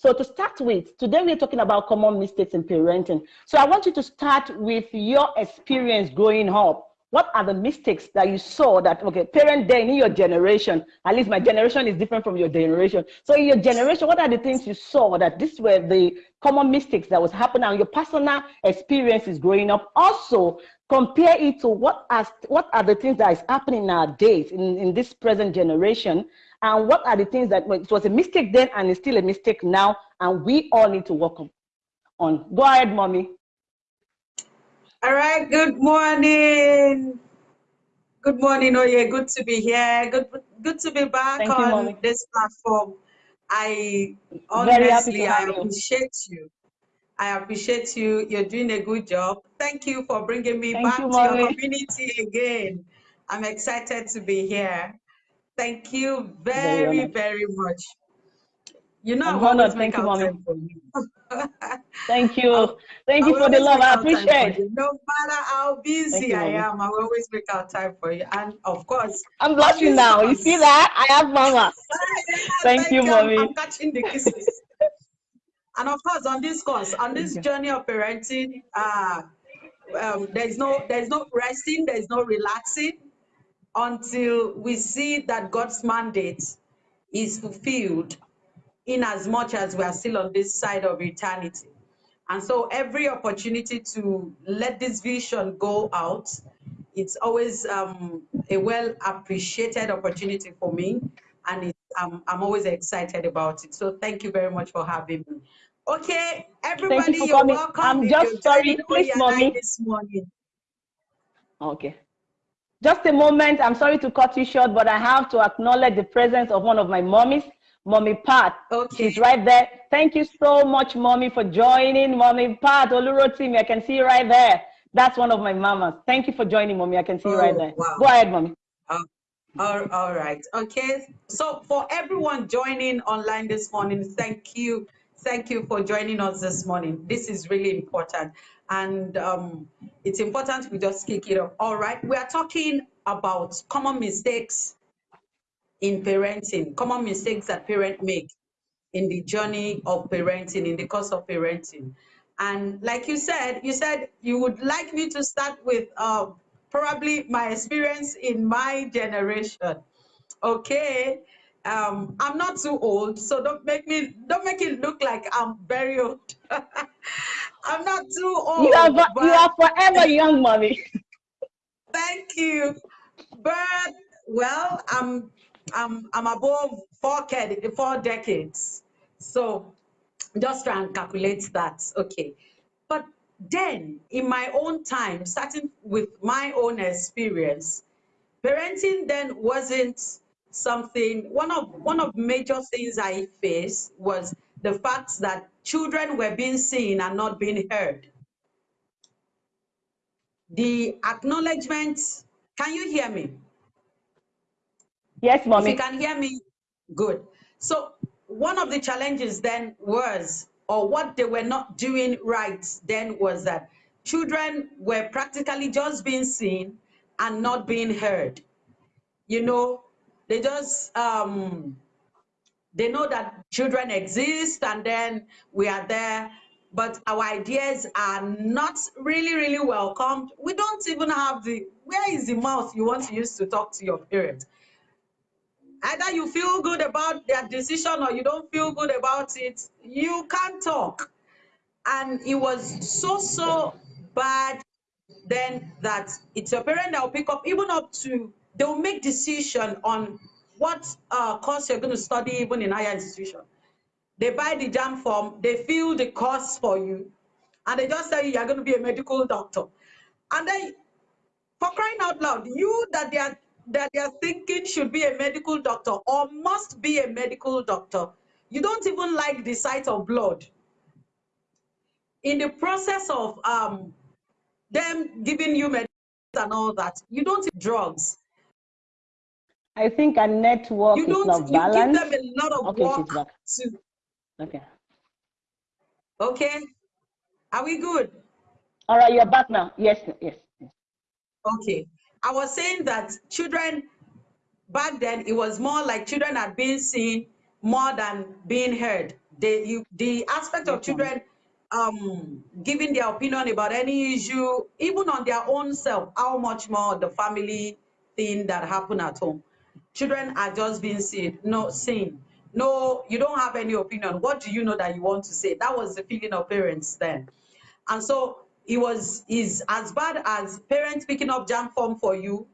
So to start with, today we're talking about common mistakes in parenting. So I want you to start with your experience growing up. What are the mistakes that you saw that, okay, parent then in your generation, at least my generation is different from your generation. So in your generation, what are the things you saw that this were the common mistakes that was happening and your personal experiences growing up? Also, compare it to what, are what are the things that is happening nowadays in, in this present generation and what are the things that well, it was a mistake then and it's still a mistake now and we all need to work on. Go ahead, mommy. All right, good morning. Good morning, Oye. Good to be here. Good good to be back Thank on you, this platform. I honestly I appreciate you. you. I appreciate you. You're doing a good job. Thank you for bringing me Thank back you, to your community again. I'm excited to be here. Thank you very, very, much. You know, I'm honored. Thank you, mommy. Thank you. Thank you for the love. I appreciate it. No matter how busy you, I am, I will always make out time for you. And of course, I'm blushing now. You see that? I have mama. Thank like, you, mommy. I'm catching the kisses. and of course, on this course, on this journey of parenting, uh, um, there's no there's no resting, there's no relaxing until we see that God's mandate is fulfilled in as much as we are still on this side of eternity. And so every opportunity to let this vision go out, it's always um, a well appreciated opportunity for me. And um, I'm always excited about it. So thank you very much for having me. Okay, everybody, you are welcome. I'm just sorry, please, mommy. This morning. Okay. Just a moment, I'm sorry to cut you short, but I have to acknowledge the presence of one of my mommies, Mommy Pat. Okay. She's right there. Thank you so much, Mommy, for joining. Mommy Pat, Olurotimi, I can see you right there. That's one of my mamas. Thank you for joining, Mommy. I can see oh, you right oh, there. Wow. Go ahead, Mommy. Oh, all, all right. Okay. So for everyone joining online this morning, thank you. Thank you for joining us this morning. This is really important and um, it's important we just kick it off. All right, we are talking about common mistakes in parenting, common mistakes that parents make in the journey of parenting, in the course of parenting. And like you said, you said you would like me to start with uh, probably my experience in my generation. Okay, um, I'm not too old, so don't make me don't make it look like I'm very old. I'm not too old. You are, but... you are forever young, mommy. Thank you. But well, I'm I'm I'm above four four decades. So just try and calculate that. Okay. But then in my own time, starting with my own experience, parenting then wasn't something one of one of major things I faced was the fact that children were being seen and not being heard. The acknowledgement, can you hear me? Yes, mommy. If you can hear me, good. So one of the challenges then was, or what they were not doing right then was that children were practically just being seen and not being heard. You know, they just um, they know that children exist and then we are there, but our ideas are not really, really welcomed. We don't even have the, where is the mouth you want to use to talk to your parents? Either you feel good about their decision or you don't feel good about it, you can't talk. And it was so, so bad then that it's your parent that will pick up, even up to, they'll make decision on what uh, course you're going to study even in higher institution. They buy the JAMB form, they fill the course for you, and they just tell you you're going to be a medical doctor. And then, for crying out loud, you that they are that they are thinking should be a medical doctor or must be a medical doctor, you don't even like the sight of blood. In the process of um, them giving you medicine and all that, you don't drugs. I think a network you is not balanced. You give them a lot of okay, work she's back. To... Okay. Okay. Are we good? All right, you're back now. Yes, yes. Okay. I was saying that children back then it was more like children had been seen more than being heard. they you, the aspect of children um giving their opinion about any issue even on their own self how much more the family thing that happened at home children are just being seen no seen. No you don't have any opinion. What do you know that you want to say? That was the feeling of parents then. And so it was is as bad as parents picking up JAMB form for you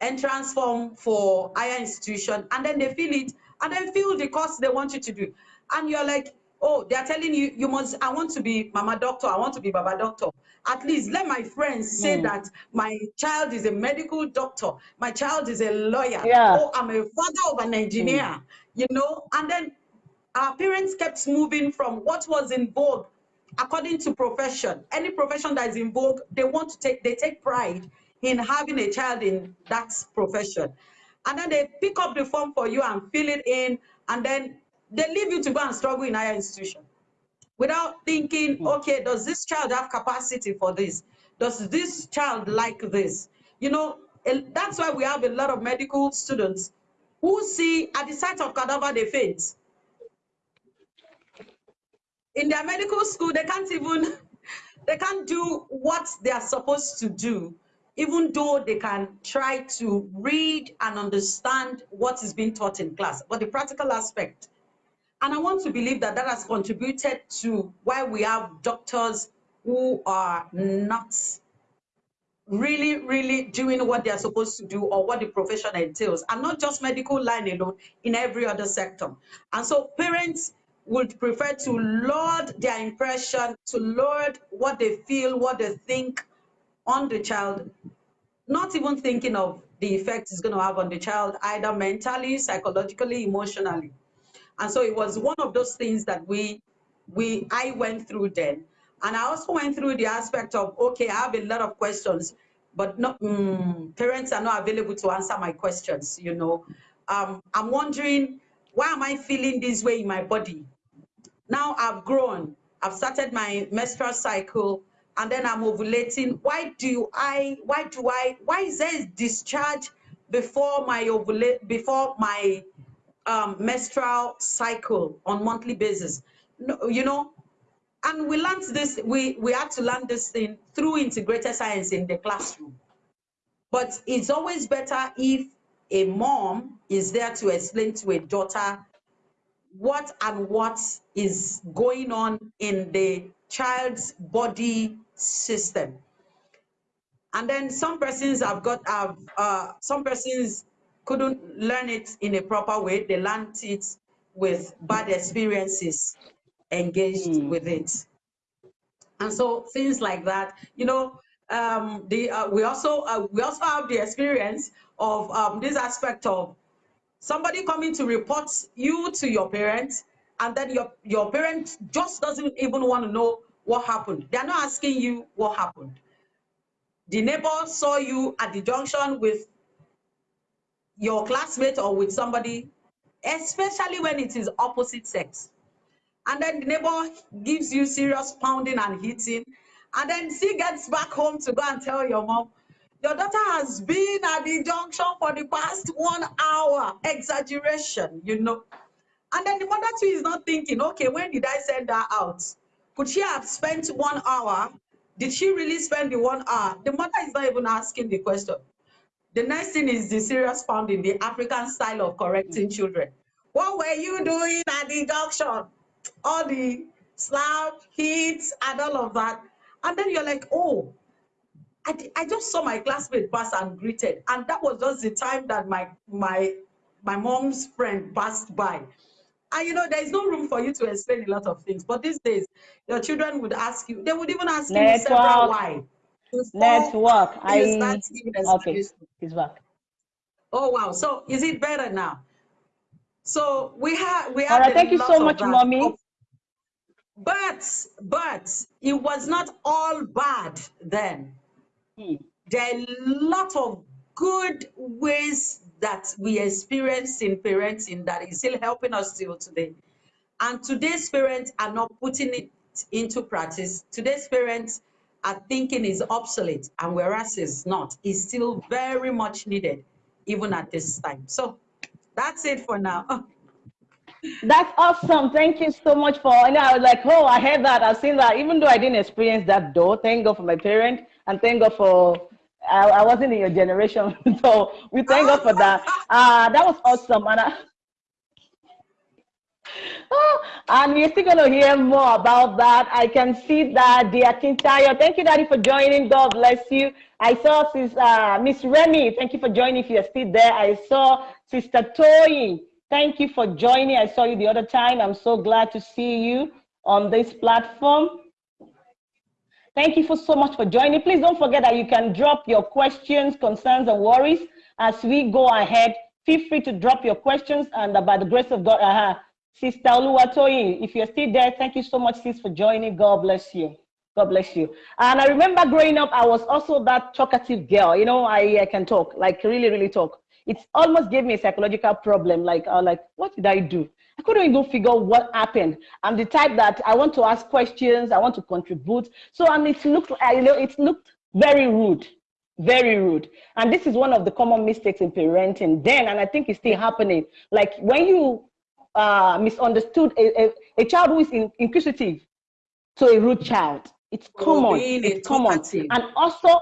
entrance form for higher institution and then they fill it and then fill the course they want you to do. And you're like oh they're telling you you must i want to be mama doctor i want to be baba doctor at least let my friends say mm. that my child is a medical doctor my child is a lawyer yeah. oh i'm a father of an engineer mm. you know and then our parents kept moving from what was in vogue according to profession any profession that is in vogue they want to take they take pride in having a child in that profession. And then they pick up the form for you and fill it in, and then they leave you to go and struggle in higher institution without thinking, hmm. okay, does this child have capacity for this? Does this child like this? You know, that's why we have a lot of medical students who see at the sight of cadaver, they faint. In their medical school, they can't even, they can't do what they are supposed to do even though they can try to read and understand what is being taught in class, but the practical aspect. And I want to believe that that has contributed to why we have doctors who are not really, really doing what they're supposed to do or what the profession entails, and not just medical line alone, in every other sector. And so parents would prefer to load their impression, to load what they feel, what they think, on the child, not even thinking of the effect it's going to have on the child, either mentally, psychologically, emotionally. And so it was one of those things that we, we, I went through then. And I also went through the aspect of, okay, I have a lot of questions, but not, mm, parents are not available to answer my questions, you know. Um, I'm wondering, why am I feeling this way in my body? Now I've grown, I've started my menstrual cycle, and then I'm ovulating. Why do I, why do I, why is there discharge before my ovulate, before my um, menstrual cycle on monthly basis? No, you know, and we learned this, we, we had to learn this thing through integrated science in the classroom. But it's always better if a mom is there to explain to a daughter what and what is going on in the child's body system. And then some persons have got, have, uh, some persons couldn't learn it in a proper way. They learned it with bad experiences engaged mm. with it. And so things like that, you know, um, the, uh, we also uh, we also have the experience of um, this aspect of somebody coming to report you to your parents, and then your your parent just doesn't even want to know what happened. They're not asking you what happened. The neighbor saw you at the junction with your classmate or with somebody, especially when it is opposite sex. And then the neighbor gives you serious pounding and hitting. And then she gets back home to go and tell your mom, your daughter has been at the junction for the past one hour. Exaggeration, you know. And then the mother too is not thinking, okay, when did I send her out? Could she have spent one hour? Did she really spend the one hour? The mother is not even asking the question. The next thing is the serious found in the African style of correcting children. What were you doing at the junction? All the slap, hits, and all of that. And then you're like, oh, I, I just saw my classmate pass and greeted. And that was just the time that my my my mom's friend passed by. And you know, there is no room for you to explain a lot of things. But these days, your children would ask you, they would even ask Network. you several why. Network. I okay. It's back. Oh wow. So is it better now? So we have we have. Right, thank you so much, mommy. But but it was not all bad then. Hmm. There are a lot of good ways that we experience in parenting that is still helping us still today. And today's parents are not putting it into practice. Today's parents are thinking is obsolete, and whereas it's not, it's still very much needed, even at this time. So that's it for now. That's awesome. Thank you so much for. Know, I was like, oh, I heard that. I've seen that. Even though I didn't experience that though, thank God for my parent and thank God for. I, I wasn't in your generation, so we thank God for that. Uh, that was awesome, and. I, and we're still going to hear more about that. I can see that the Akintayo. Thank you, Daddy, for joining. God bless you. I saw uh, Miss Remy. Thank you for joining. If you're still there, I saw Sister Toy. Thank you for joining. I saw you the other time. I'm so glad to see you on this platform. Thank you for so much for joining. Please don't forget that you can drop your questions, concerns, and worries as we go ahead. Feel free to drop your questions, and by the grace of God, uh -huh, Sister Oluwatoyin, if you're still there, thank you so much, sis, for joining. God bless you. God bless you. And I remember growing up, I was also that talkative girl. You know, I, I can talk, like really, really talk. It almost gave me a psychological problem. Like, uh, like, what did I do? I couldn't even figure what happened. I'm the type that I want to ask questions, I want to contribute. So, and it looked, you know, it looked very rude, very rude. And this is one of the common mistakes in parenting then, and I think it's still happening. Like when you uh, misunderstood a, a, a, child who is in, inquisitive to a rude child. It's oh, common. It's common. And also,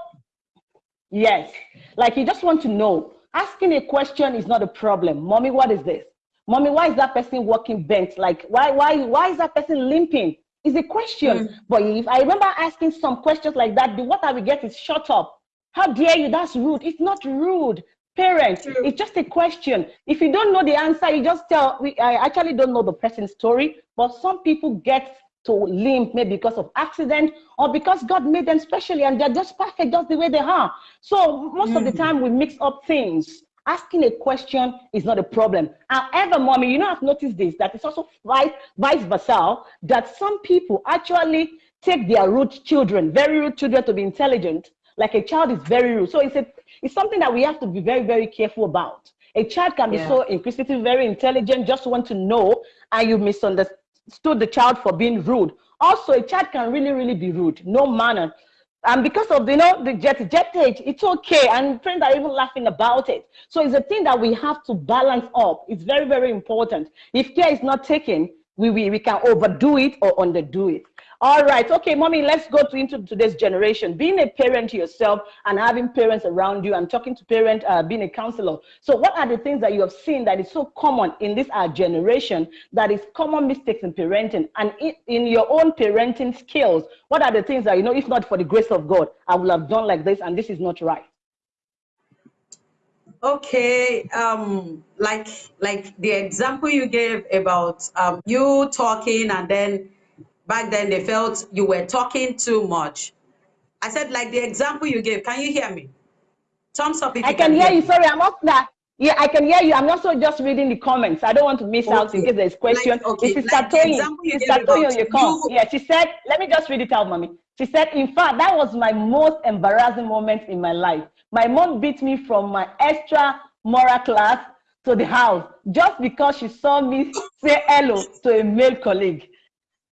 yes, like you just want to know. Asking a question is not a problem. Mommy, what is this? Mommy, why is that person walking bent? Like, why, why, why is that person limping? Is a question. Mm. But if I remember asking some questions like that, the what I will get is shut up. How dare you? That's rude. It's not rude. Parents, True. it's just a question. If you don't know the answer, you just tell, we, I actually don't know the person's story, but some people get to limp maybe because of accident or because God made them specially and they're just perfect just the way they are. So most mm. of the mm. time we mix up things. Asking a question is not a problem. However, mommy, you know, I've noticed this, that it's also vice, vice versa, that some people actually take their rude children, very rude children to be intelligent, like a child is very rude. So it's, a, it's something that we have to be very, very careful about. A child can be yeah. so inquisitive, very intelligent, just want to know, and you misunderstood the child for being rude. Also, a child can really, really be rude, no manner. And because of you know the jet jet age, it's okay. And friends are even laughing about it. So it's a thing that we have to balance up. It's very, very important. If care is not taken, we, we, we can overdo it or underdo it. All right. Okay, mommy, let's go to, into today's generation. Being a parent yourself and having parents around you and talking to parents, uh, being a counselor. So what are the things that you have seen that is so common in this our generation that is common mistakes in parenting and in, in your own parenting skills? What are the things that, you know, if not for the grace of God, I would have done like this and this is not right? okay um like like the example you gave about um you talking and then back then they felt you were talking too much. I said, like the example you gave, can you hear me? Thumbs up if I can, can hear, hear you. Sorry, I'm not that. Yeah, I can hear you. I'm also just reading the comments. I don't want to miss okay. out in case there's question. Like, okay. This is like Satoyi. This is you come. Yeah, she said, let me just read it out, mommy. She said, in fact, that was my most embarrassing moment in my life. My mom beat me from my extra moral class to the house just because she saw me say hello to a male colleague.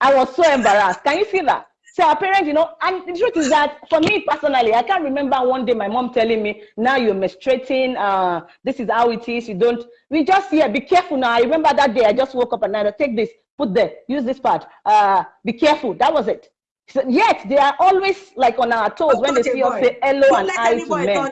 I was so embarrassed. Can you see that? So our parents, you know, and the truth is that for me personally, I can't remember one day my mom telling me, now you're menstruating, uh, this is how it is, you don't, we just, yeah, be careful now. I remember that day I just woke up and night, take this, put there, use this part, uh, be careful, that was it. So, yet they are always like on our toes don't when they see us say hello don't and hi to men.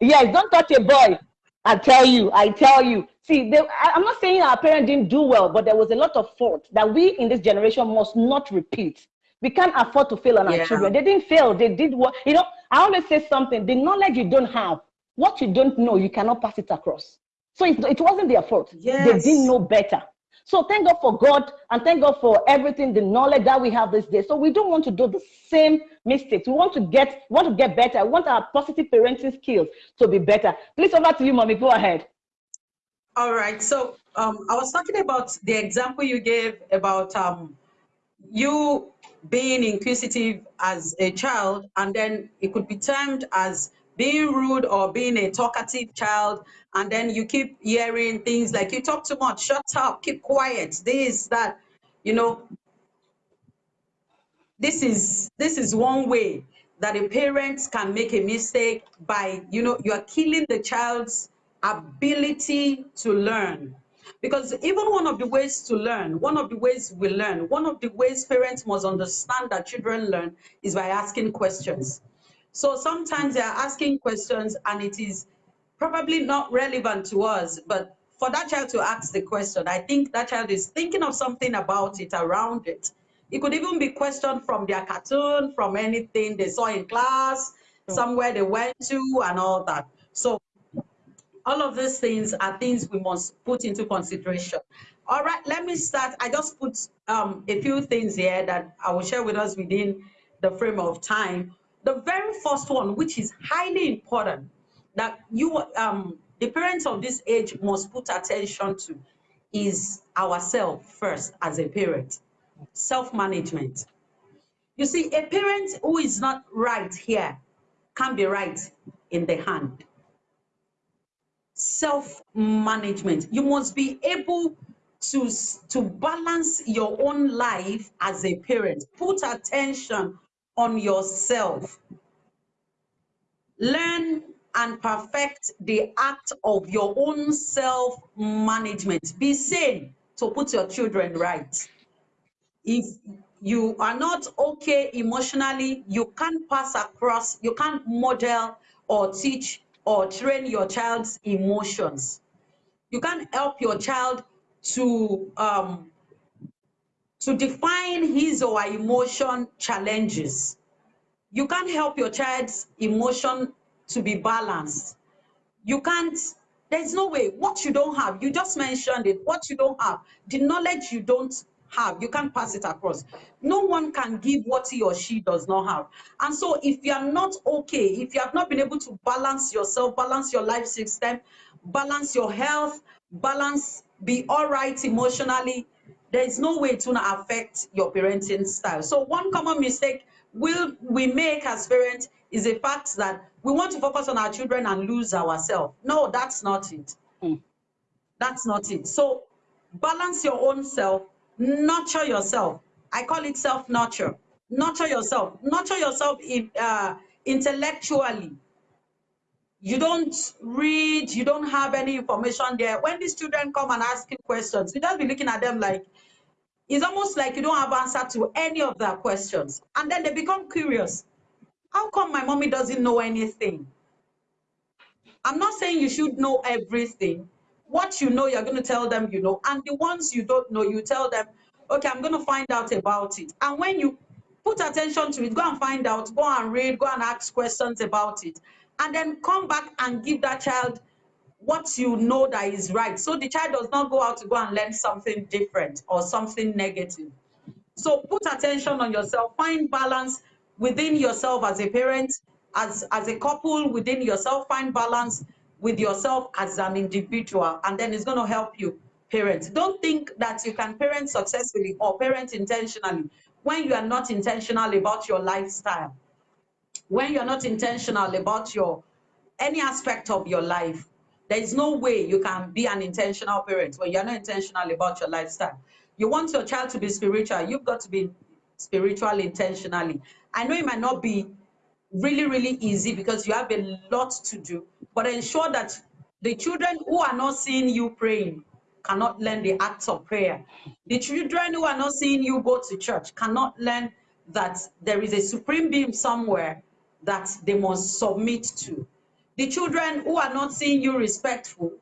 Yes, don't touch a boy. I tell you, I tell you. See, they, I, am not saying our parents didn't do well, but there was a lot of fault that we in this generation must not repeat. We can't afford to fail on yeah. our children. They didn't fail. They did what, you know, I always say something, the knowledge you don't have, what you don't know, you cannot pass it across. So it, it wasn't their fault. Yes. They didn't know better. So thank God for God and thank God for everything, the knowledge that we have this day. So we don't want to do the same mistakes. We want to get, want to get better. We want our positive parenting skills to be better. Please over to you, mommy. Go ahead. All right. So um, I was talking about the example you gave about um, you being inquisitive as a child, and then it could be termed as being rude or being a talkative child, and then you keep hearing things like you talk too much, shut up, keep quiet, this, that, you know. This is this is one way that a parent can make a mistake by, you know, you are killing the child's ability to learn. Because even one of the ways to learn, one of the ways we learn, one of the ways parents must understand that children learn is by asking questions. So sometimes they're asking questions and it is probably not relevant to us, but for that child to ask the question, I think that child is thinking of something about it, around it. It could even be questioned from their cartoon, from anything they saw in class, somewhere they went to, and all that. So all of these things are things we must put into consideration. All right, let me start. I just put um, a few things here that I will share with us within the frame of time. The very first one, which is highly important, that you, um, the parents of this age must put attention to, is ourselves first as a parent, self-management. You see, a parent who is not right here can be right in the hand self-management. You must be able to, to balance your own life as a parent. Put attention on yourself. Learn and perfect the act of your own self-management. Be sane to put your children right. If you are not okay emotionally, you can't pass across, you can't model or teach or train your child's emotions. You can't help your child to um, to define his or her emotion challenges. You can't help your child's emotion to be balanced. You can't, there's no way, what you don't have, you just mentioned it, what you don't have, the knowledge you don't have, you can't pass it across. No one can give what he or she does not have. And so if you are not okay, if you have not been able to balance yourself, balance your life system, balance your health, balance, be all right emotionally, there is no way to not affect your parenting style. So one common mistake will we make as parents is the fact that we want to focus on our children and lose ourselves. No, that's not it. Mm. That's not it. So balance your own self, nurture yourself. I call it self-nurture. Nurture yourself. Nurture yourself in, uh, intellectually. You don't read, you don't have any information there. When these children come and ask you questions, you just be looking at them like, it's almost like you don't have answer to any of their questions. And then they become curious. How come my mommy doesn't know anything? I'm not saying you should know everything, what you know, you're going to tell them you know. And the ones you don't know, you tell them, okay, I'm going to find out about it. And when you put attention to it, go and find out, go and read, go and ask questions about it. And then come back and give that child what you know that is right. So the child does not go out to go and learn something different or something negative. So put attention on yourself, find balance within yourself as a parent, as, as a couple, within yourself, find balance with yourself as an individual, and then it's going to help you parent. Don't think that you can parent successfully or parent intentionally when you are not intentional about your lifestyle, when you're not intentional about your any aspect of your life. There is no way you can be an intentional parent when you're not intentional about your lifestyle. You want your child to be spiritual, you've got to be spiritual intentionally. I know it might not be really, really easy because you have a lot to do, but ensure that the children who are not seeing you praying cannot learn the acts of prayer. The children who are not seeing you go to church cannot learn that there is a supreme being somewhere that they must submit to. The children who are not seeing you respectful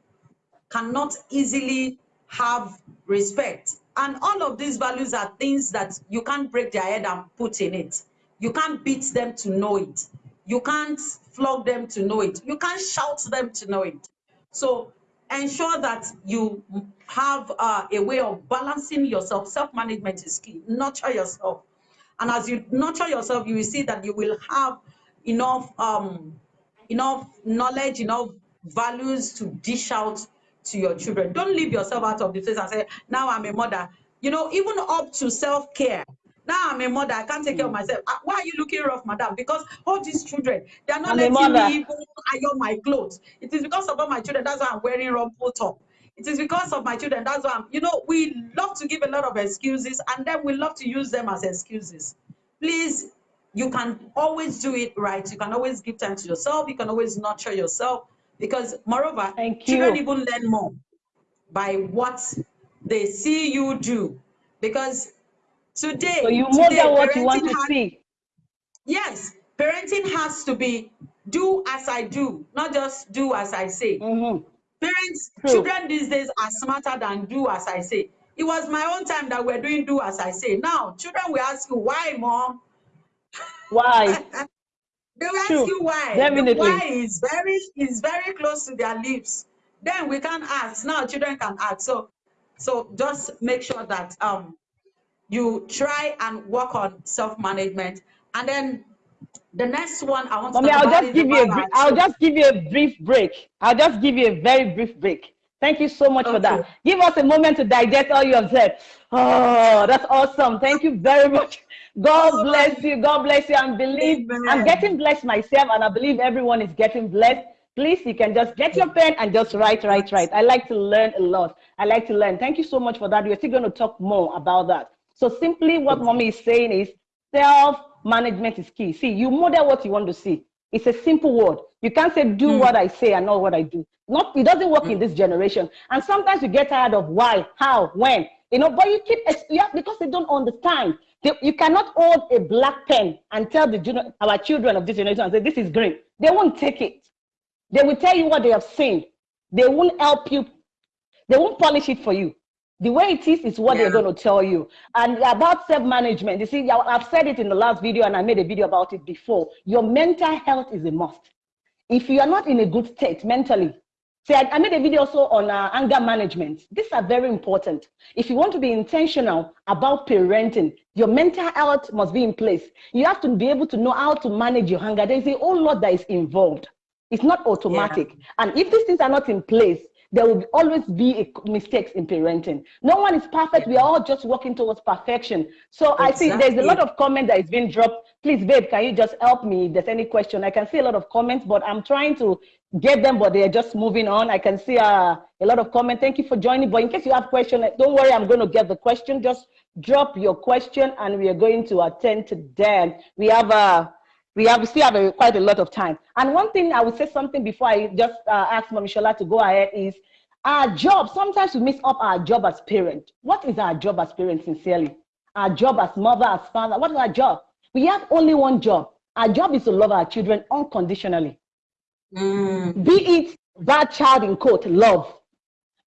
cannot easily have respect. And all of these values are things that you can't break their head and put in it. You can't beat them to know it. You can't flog them to know it. You can't shout them to know it. So ensure that you have uh, a way of balancing yourself. Self-management is key. Nurture yourself. And as you nurture yourself, you will see that you will have enough, um, enough knowledge, enough values to dish out to your children. Don't leave yourself out of the face and say, now I'm a mother. You know, even up to self-care. Now I'm a mother, I can't take care of hmm. myself. Uh, why are you looking rough, madam? Because all these children, they are not I'm letting me even iron my clothes. It is because of all my children, that's why I'm wearing rumple top. It is because of my children, that's why I'm, you know, we love to give a lot of excuses and then we love to use them as excuses. Please, you can always do it right. You can always give time to yourself. You can always nurture yourself because moreover, Thank you. children even learn more by what they see you do. Because today, so you today, model what you want to has, see. Yes, parenting has to be do as I do, not just do as I say. Mm-hmm. Parents, True. children these days are smarter than do as I say. It was my own time that we're doing do as I say. Now, children will ask you, why, mom? Why? they will True. ask you why. Definitely. The why is very is very close to their lips. Then we can ask. Now children can ask. So so just make sure that um you try and work on self-management. And then the next one I want Mommy, to I'll just give you a I'll just give you a brief break. I'll just give you a very brief break. Thank you so much okay. for that. Give us a moment to digest all you have said. Oh, that's awesome. Thank you very much. God oh, bless you. God bless you. And believe. I'm getting blessed myself, and I believe everyone is getting blessed. Please, you can just get your pen and just write, write, write. I like to learn a lot. I like to learn. Thank you so much for that. We're still going to talk more about that. So simply what mommy is saying is self-management is key. See, you model what you want to see. It's a simple word. You can't say do mm. what I say and not what I do. Not it doesn't work mm. in this generation. And sometimes you get tired of why, how, when. You know, but you keep you have, because they don't understand. They, you cannot hold a black pen and tell the our children of this generation and say this is green. They won't take it. They will tell you what they have seen. They won't help you. They won't polish it for you. The way it is is what yeah. they're going to tell you. And about self-management, you see, I've said it in the last video and I made a video about it before. Your mental health is a must. If you are not in a good state mentally, see, I, I made a video also on uh, anger management. These are very important. If you want to be intentional about parenting, your mental health must be in place. You have to be able to know how to manage your anger. There's a whole lot that is involved. It's not automatic. Yeah. And if these things are not in place, there will always be mistakes in parenting. No one is perfect. We are all just working towards perfection. So exactly. I see there's a lot of comment that is being dropped. Please, babe, can you just help me if there's any question? I can see a lot of comments, but I'm trying to get them, but they're just moving on. I can see uh, a lot of comment. Thank you for joining. But in case you have question, don't worry, I'm going to get the question. Just drop your question and we are going to attend to them. We have a uh, we have still have a, quite a lot of time. And one thing I would say something before I just uh, ask Shola to go ahead is our job. Sometimes we mix up our job as parent. What is our job as parent, sincerely? Our job as mother, as father. What is our job? We have only one job. Our job is to love our children unconditionally. Mm. Be it bad child in quote, love.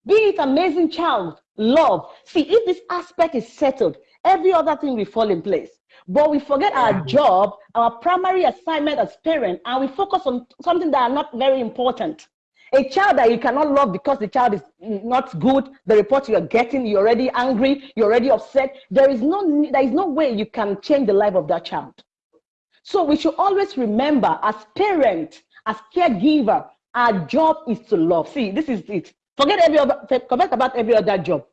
Be it amazing child, love. See, if this aspect is settled, every other thing will fall in place. But we forget our job, our primary assignment as parent, and we focus on something that are not very important. A child that you cannot love because the child is not good, the report you are getting, you're already angry, you're already upset. There is no there is no way you can change the life of that child. So we should always remember as parent, as caregiver, our job is to love. See, this is it. Forget every other forget about every other job.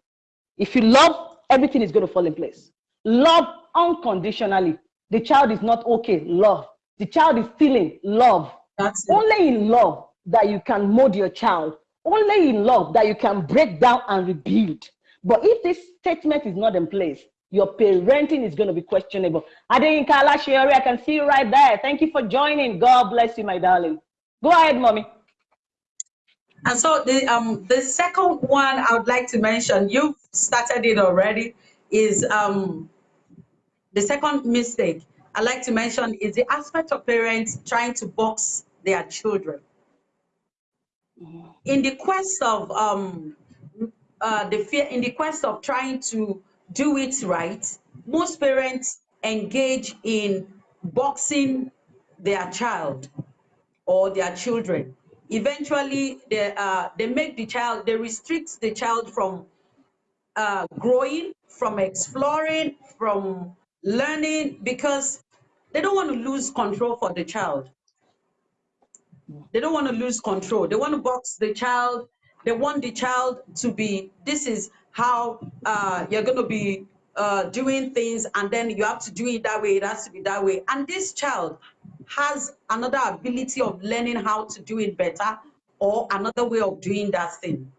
If you love, everything is going to fall in place. Love unconditionally. The child is not okay, love. The child is feeling love. That's Only in love that you can mold your child. Only in love that you can break down and rebuild. But if this statement is not in place, your parenting is going to be questionable. Adeyinka Alashiori, I can see you right there. Thank you for joining. God bless you, my darling. Go ahead, mommy. And so the um the second one I would like to mention, you've started it already, is um the second mistake I like to mention is the aspect of parents trying to box their children. In the quest of um, uh, the fear, in the quest of trying to do it right, most parents engage in boxing their child or their children. Eventually, they, uh, they make the child, they restrict the child from uh, growing, from exploring, from learning because they don't want to lose control for the child. They don't want to lose control. They want to box the child. They want the child to be, this is how uh, you're going to be uh, doing things and then you have to do it that way. It has to be that way. And this child has another ability of learning how to do it better or another way of doing that thing.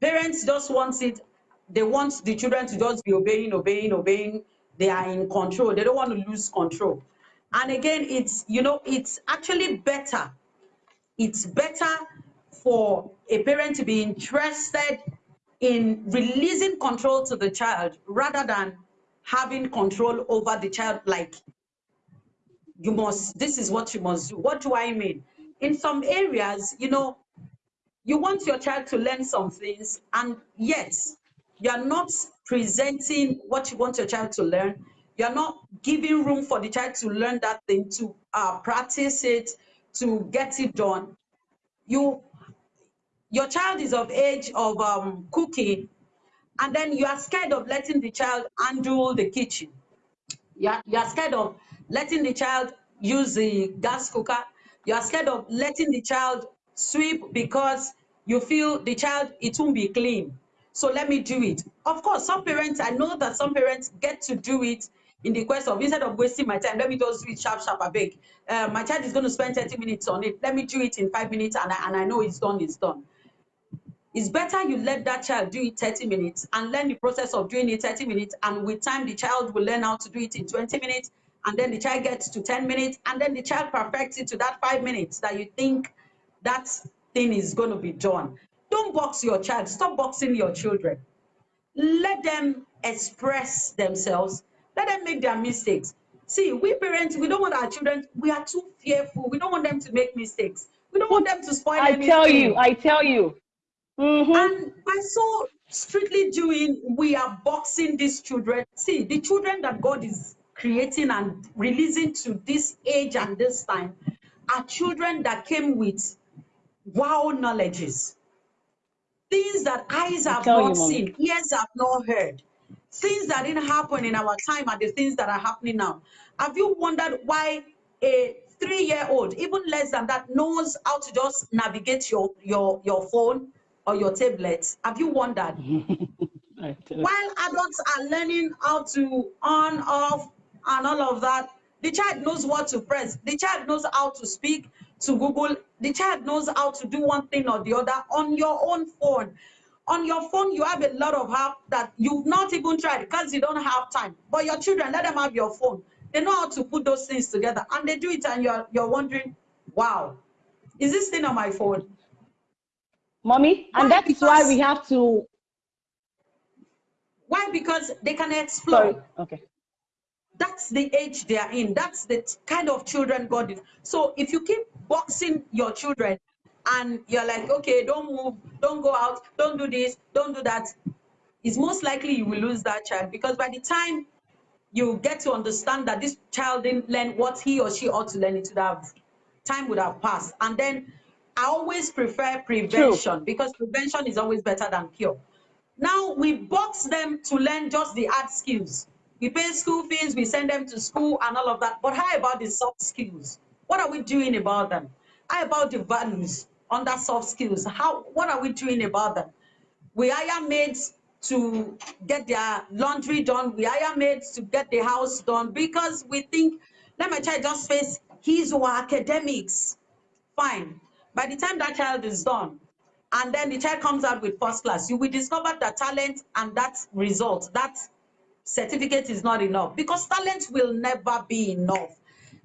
Parents just want it, they want the children to just be obeying, obeying, obeying, they are in control. They don't want to lose control. And again, it's, you know, it's actually better. It's better for a parent to be interested in releasing control to the child rather than having control over the child like you must this is what you must do what do i mean in some areas you know you want your child to learn some things and yet you are not presenting what you want your child to learn. You're not giving room for the child to learn that thing to uh, practice it to get it done. You your child is of age of um, cooking and then you are scared of letting the child handle the kitchen. You're, you're scared of letting the child use the gas cooker. You are scared of letting the child sweep because you feel the child it won't be clean so let me do it. Of course some parents i know that some parents get to do it in the quest of instead of wasting my time let me just do it sharp sharp I beg. Uh, my child is going to spend 30 minutes on it. Let me do it in five minutes and I, and I know it's done it's done. It's better you let that child do it 30 minutes and learn the process of doing it 30 minutes and with time the child will learn how to do it in 20 minutes and then the child gets to 10 minutes and then the child perfects it to that five minutes that you think that thing is going to be done don't box your child. Stop boxing your children. Let them express themselves. Let them make their mistakes. See we parents we don't want our children we are too fearful. We don't want them to make mistakes. We don't want them to spoil i anything. tell you i tell you. Mm -hmm. and by so strictly doing we are boxing these children. See the children that god is creating and releasing to this age and this time are children that came with wow knowledges things that eyes have not you, seen ears have not heard. Things that didn't happen in our time are the things that are happening now. Have you wondered why a three-year-old even less than that knows how to just navigate your your your phone or your tablet? Have you wondered? While adults are learning how to on off and all of that. The child knows what to press. The child knows how to speak to Google. The child knows how to do one thing or the other on your own phone. On your phone, you have a lot of apps that you've not even tried because you don't have time. But your children, let them have your phone. They know how to put those things together and they do it and you're, you're wondering, wow, is this thing on my phone? Mommy, and that is why we have to. Why? Because they can explore. Sorry. Okay that's the age they are in. That's the kind of children god is. So if you keep boxing your children and you're like okay don't move don't go out don't do this don't do that it's most likely you will lose that child because by the time you get to understand that this child didn't learn what he or she ought to learn it would have time would have passed. And then i always prefer prevention True. because prevention is always better than cure. Now we box them to learn just the hard skills we pay school fees, we send them to school and all of that. But how about the soft skills? What are we doing about them? How about the values under soft skills? How what are we doing about them? We hire maids to get their laundry done. We hire maids to get the house done because we think, let my child just face his or academics. Fine. By the time that child is done, and then the child comes out with first class, you will discover that talent and that result, that certificate is not enough because talent will never be enough.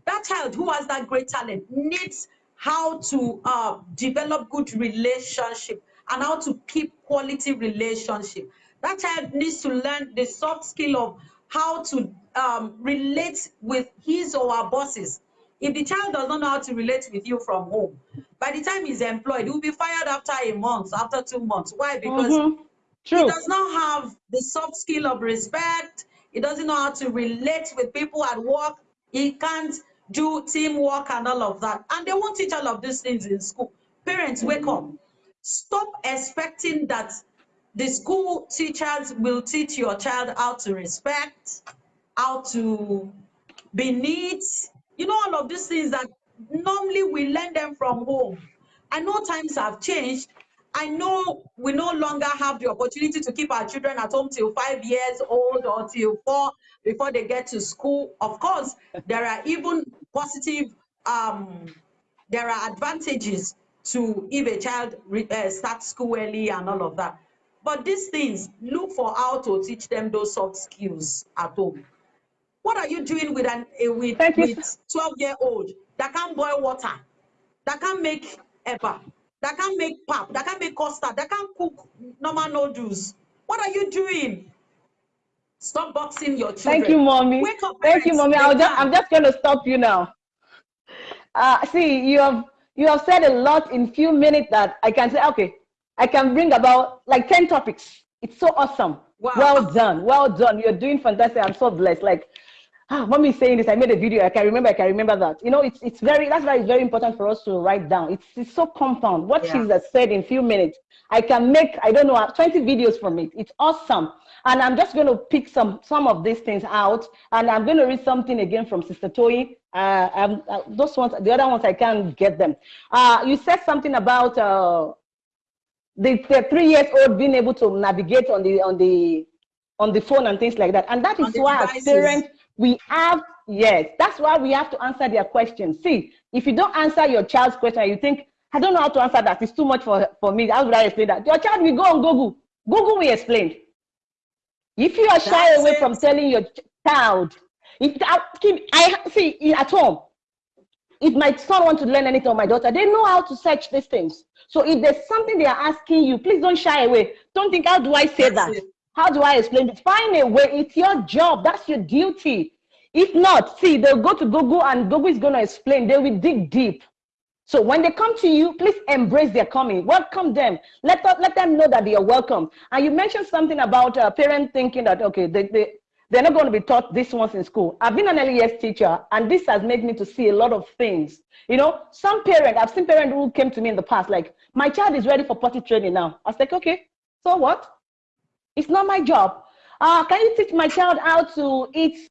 That child who has that great talent needs how to uh, develop good relationship and how to keep quality relationship. That child needs to learn the soft skill of how to um, relate with his or her bosses. If the child does not know how to relate with you from home, by the time he's employed, he will be fired after a month, after two months. Why? Because mm -hmm True. He does not have the soft skill of respect. He doesn't know how to relate with people at work. He can't do teamwork and all of that. And they won't teach all of these things in school. Parents, wake up. Stop expecting that the school teachers will teach your child how to respect, how to be neat. You know, all of these things that normally we learn them from home. I know times have changed, I know we no longer have the opportunity to keep our children at home till five years old or till four before they get to school. Of course, there are even positive, um, there are advantages to if a child uh, starts school early and all of that. But these things, look for how to teach them those soft skills at home. What are you doing with an uh, with, with 12 year old that can't boil water, that can't make ever? That can't make pap, that can't make custard, that can't cook normal noodles. What are you doing? Stop boxing your children. Thank you, mommy. Wake up, Thank you, mommy. i just, I'm just going to stop you now. Uh, see, you have you have said a lot in few minutes that I can say, okay, I can bring about like 10 topics. It's so awesome. Wow. Well done. Well done. You're doing fantastic. I'm so blessed. Like, ah, mommy saying this. I made a video. I can remember. I can remember that. You know, it's it's very. That's why it's very important for us to write down. It's it's so compound. What yeah. she's said in few minutes, I can make. I don't know 20 videos from it. It's awesome. And I'm just going to pick some some of these things out, and I'm going to read something again from Sister Toyin. Uh, um, uh, those ones, the other ones, I can't get them. Uh, you said something about uh, the, the three years old being able to navigate on the on the on the phone and things like that, and that is why as parents we have yes, that's why we have to answer their questions. See, if you don't answer your child's question, you think I don't know how to answer that. It's too much for for me. How would I explain that? Your child will go on Google. Google will explain. If you are shy away it. from telling your child, if I, I see at home, if my son wants to learn anything or my daughter, they know how to search these things. So if there's something they are asking you, please don't shy away. Don't think, how do I say That's that? It. How do I explain it? Find a way. It's your job. That's your duty. If not, see, they'll go to Google and Google is going to explain. They will dig deep. So when they come to you, please embrace their coming. Welcome them. Let, let them know that they are welcome. And you mentioned something about a uh, parent thinking that, okay, they, they, they're not going to be taught this once in school. I've been an years teacher, and this has made me to see a lot of things. You know, some parent, I've seen parents who came to me in the past, like, my child is ready for potty training now. I was like, okay, so what? It's not my job. Uh, can you teach my child how to eat?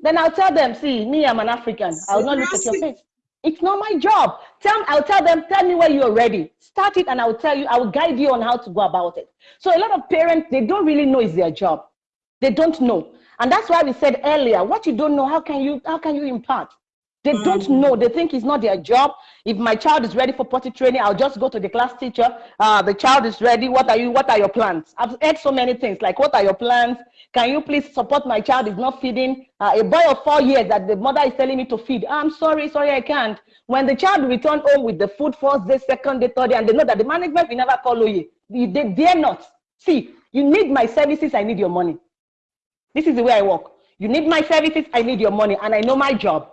Then I'll tell them, see, me, I'm an African. I'll not look at your face. It's not my job. Tell, I'll tell them, tell me when you're ready. Start it and I'll tell you, I will guide you on how to go about it. So a lot of parents, they don't really know it's their job. They don't know. And that's why we said earlier, what you don't know, how can you, how can you impart? They mm. don't know. They think it's not their job. If my child is ready for potty training, I'll just go to the class teacher. Uh, the child is ready. What are you? What are your plans? I've heard so many things like, what are your plans? Can you please support my child is not feeding? Uh, a boy of four years that the mother is telling me to feed. I'm sorry, sorry, I can't. When the child return home with the food first day, second day, third day, and they know that the management will never call you, they dare not. See, you need my services, I need your money. This is the way I work. You need my services, I need your money, and I know my job.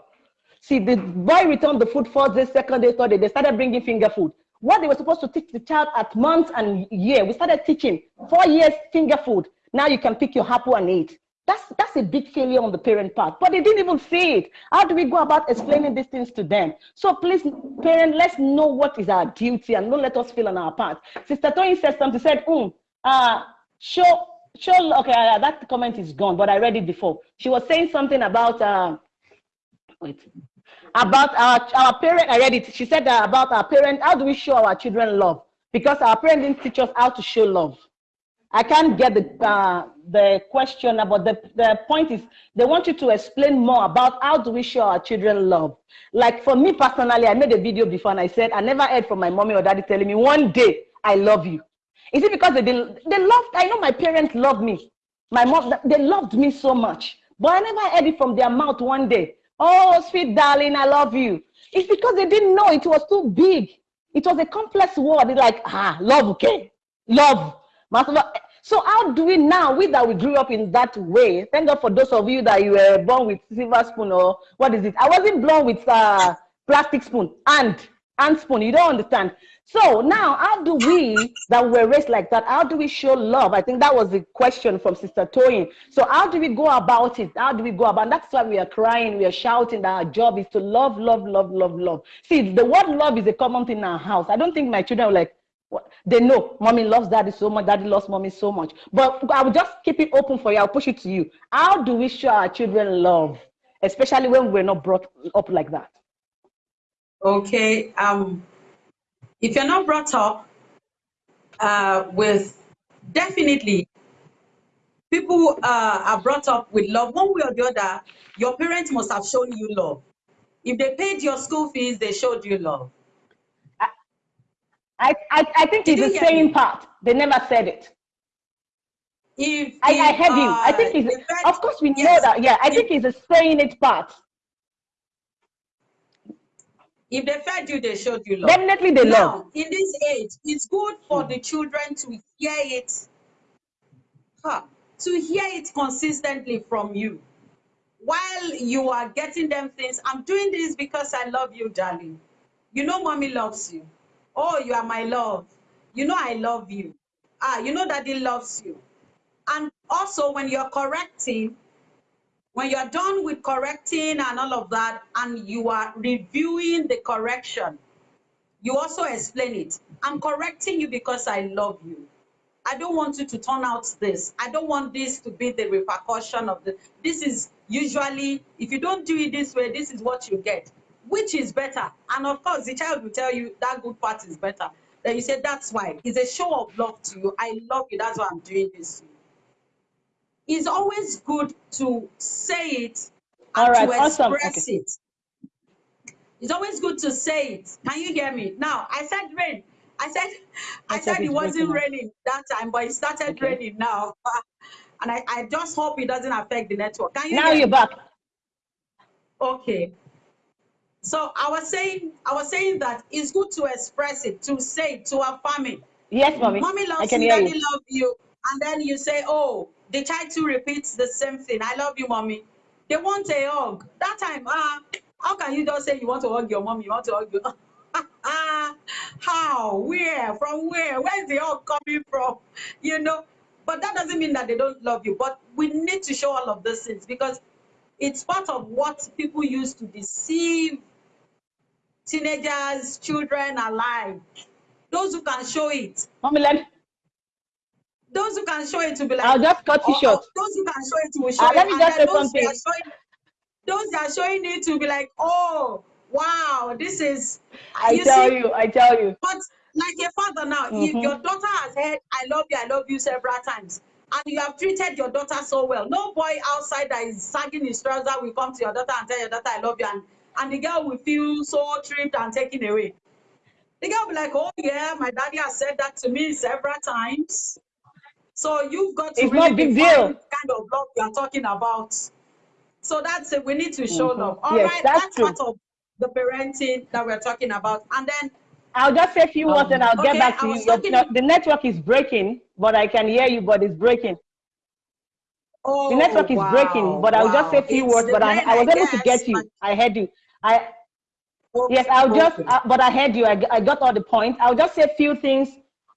See, the boy returned the food first day, second day, third day. They started bringing finger food. What they were supposed to teach the child at months and year, we started teaching four years finger food. Now you can pick your apple and eat. That's, that's a big failure on the parent part, but they didn't even see it. How do we go about explaining these things to them? So please, parent, let's know what is our duty and don't let us feel on our part. Sister Toyin said something, said, mm, uh, show, show, okay, uh, that comment is gone, but I read it before. She was saying something about, uh, wait, about our, our parent, I read it. She said uh, about our parent, how do we show our children love? Because our parents didn't teach us how to show love. I can't get the, uh, the question, but the, the point is they want you to explain more about how do we show our children love. Like for me personally, I made a video before and I said, I never heard from my mommy or daddy telling me one day, I love you. Is it because they, they loved, I know my parents loved me. My mom, they loved me so much, but I never heard it from their mouth one day. Oh, sweet darling, I love you. It's because they didn't know it was too big. It was a complex word. It's like, ah, love, okay, love so how do we now, we that we grew up in that way, thank God for those of you that you were born with silver spoon or what is it? I wasn't born with uh, plastic spoon and and spoon. You don't understand. So now, how do we that were raised like that? How do we show love? I think that was the question from Sister Toyin. So how do we go about it? How do we go about? And that's why we are crying, we are shouting that our job is to love, love, love, love, love. See, the word love is a common thing in our house. I don't think my children are like, they know mommy loves daddy so much, daddy loves mommy so much. But I will just keep it open for you. I'll push it to you. How do we show our children love, especially when we're not brought up like that? Okay. Um, if you're not brought up uh, with definitely people uh, are brought up with love one way or the other. Your parents must have shown you love. If they paid your school fees, they showed you love. I, I, I think Did it's the same me? part. They never said it. If, I, if, I heard uh, you. I think it's, of course we yes. know that. Yeah, I if, think it's the saying it part. If they fed you, they showed you love. Definitely they now, love. in this age, it's good for the children to hear it, huh, to hear it consistently from you. While you are getting them things, I'm doing this because I love you, darling. You know mommy loves you. Oh, you are my love. You know I love you. Ah, you know daddy loves you. And also when you're correcting, when you're done with correcting and all of that, and you are reviewing the correction, you also explain it. I'm correcting you because I love you. I don't want you to turn out this. I don't want this to be the repercussion of the. This is usually, if you don't do it this way, this is what you get. Which is better? And of course, the child will tell you that good part is better. Then you say, That's why. It's a show of love to you. I love you. That's why I'm doing this it's always good to say it and right, to awesome. express Okay. it. It's always good to say it. Can you hear me? Now, I said rain. I said I Network said it wasn't raining that time, but it started Okay. raining now. And I, I just hope it doesn't affect the network. Can you Now you're me? back. Okay. So I was saying, I was saying that it's good to express it, to say it, to affirm it. Yes, mommy. Mommy I loves can you, daddy love you. And then you say, oh, the child too repeats the same thing. I love you, mommy. They want a hug. That time, ah, how can you just say you want to hug your mom, you want to hug your Ah, how? Where? From where? Where's the hug coming from? You know, but that doesn't mean that they don't love you. But we need to show all of those things because it's part of what people use to deceive teenagers, children alike. Those who can show it, Mommy, let those who can show it to be like, I'll just cut you or, or short. those who can show it will show Uh, it, let me just say something. showing, those that are showing it to be like, oh, wow, this is, I you tell see, you, I tell you. but like a father now, if Mm-hmm. your daughter has heard, I love you, I love you several times, and you have treated your daughter so well, no boy outside that is sagging his trouser will come to your daughter and tell your daughter, I love you, and, and the girl will feel so tripped and taken away. The girl will be like, oh yeah, my daddy has said that to me several times. So you've got to It's really not big deal. kind of love you are talking about. So that's it. We need to show Mm-hmm. love. All Yes, right, that's that's part of the parenting that we're talking about. And then, I'll just say a few words and um, I'll get back to you. Talking. no, the network is breaking, but I can hear you, but it's breaking. The Oh network is breaking, wow, but I'll just say a few It's words, but I, I I was able to get you. I heard you. I yes, I'll just, uh, but I heard you. I, I got all the points. I'll just say a few things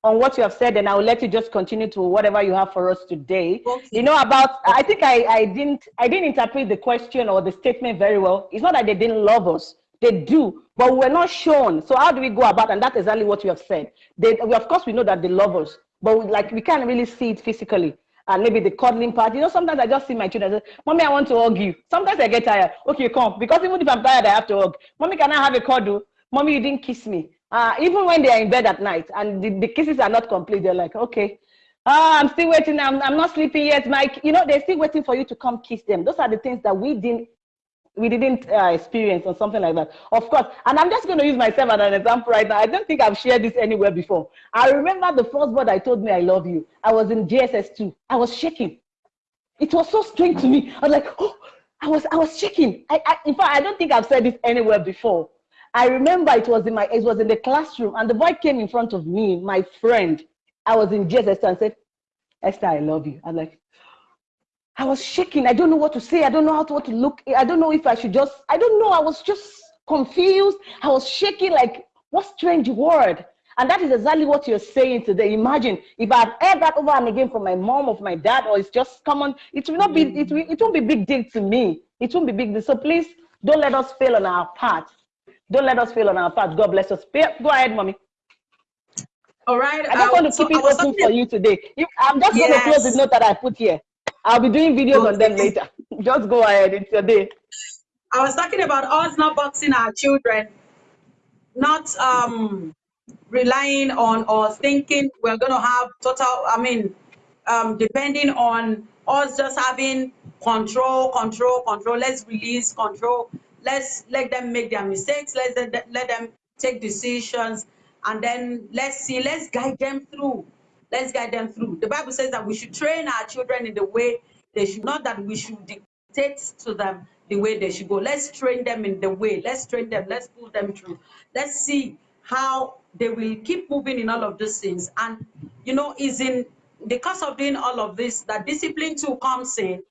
on what you have said, and I'll let you just continue to whatever you have for us today. You know about. I think I, I didn't I didn't interpret the question or the statement very well. It's not that they didn't love us. They do, but we're not shown. So how do we go about? And that's exactly what you have said. They, we, of course, we know that they love us, but we, like we can't really see it physically. And maybe the cuddling part. You know, sometimes I just see my children. Say, Mommy, I want to hug you. Sometimes I get tired. Okay, come. Because even if I'm tired, I have to hug. Mommy, can I have a cuddle? Mommy, you didn't kiss me. Uh, even when they are in bed at night and the, the kisses are not complete, they're like, okay, ah, I'm still waiting. I'm, I'm not sleeping yet, Mike. You know, they're still waiting for you to come kiss them. Those are the things that we didn't we didn't uh, experience or something like that. Of course, and I'm just going to use myself as an example right now. I don't think I've shared this anywhere before. I remember the first word I told me I love you. I was in JSS2. I was shaking. It was so strange to me. I was like, oh, I was I was shaking. I, I in fact I don't think I've said this anywhere before. I remember it was in my it was in the classroom and the boy came in front of me, my friend. I was in JSS2 and said, Esther, I love you. I'm like, I was shaking. I don't know what to say. I don't know how to what to look. I don't know if I should just, I don't know. I was just confused. I was shaking like, what strange word? And that is exactly what you're saying today. Imagine if I've heard that over and again from my mom or my dad, or it's just common, it will not be, mm. it, will, it won't be big deal to me. It won't be big deal. So please don't let us fail on our part. Don't let us fail on our part. God bless us. Go ahead, mommy. All right. I just I, want to so keep it open talking. for you today. If, I'm just going to close the Yes. note that I put here. I'll be doing videos on them later. Just go ahead. It's your day. I was talking about us not boxing our children, not um relying on or thinking we're going to have total. I mean, um, depending on us just having control, control, control. Let's release control. Let's let them make their mistakes. Let's let them, take decisions, and then let's see. Let's guide them through. Let's guide them through. The Bible says that we should train our children in the way they should not that we should dictate to them the way they should go. Let's train them in the way. Let's train them. Let's pull them through. Let's see how they will keep moving in all of these things. And, you know, is in the course of doing all of this that discipline too comes in.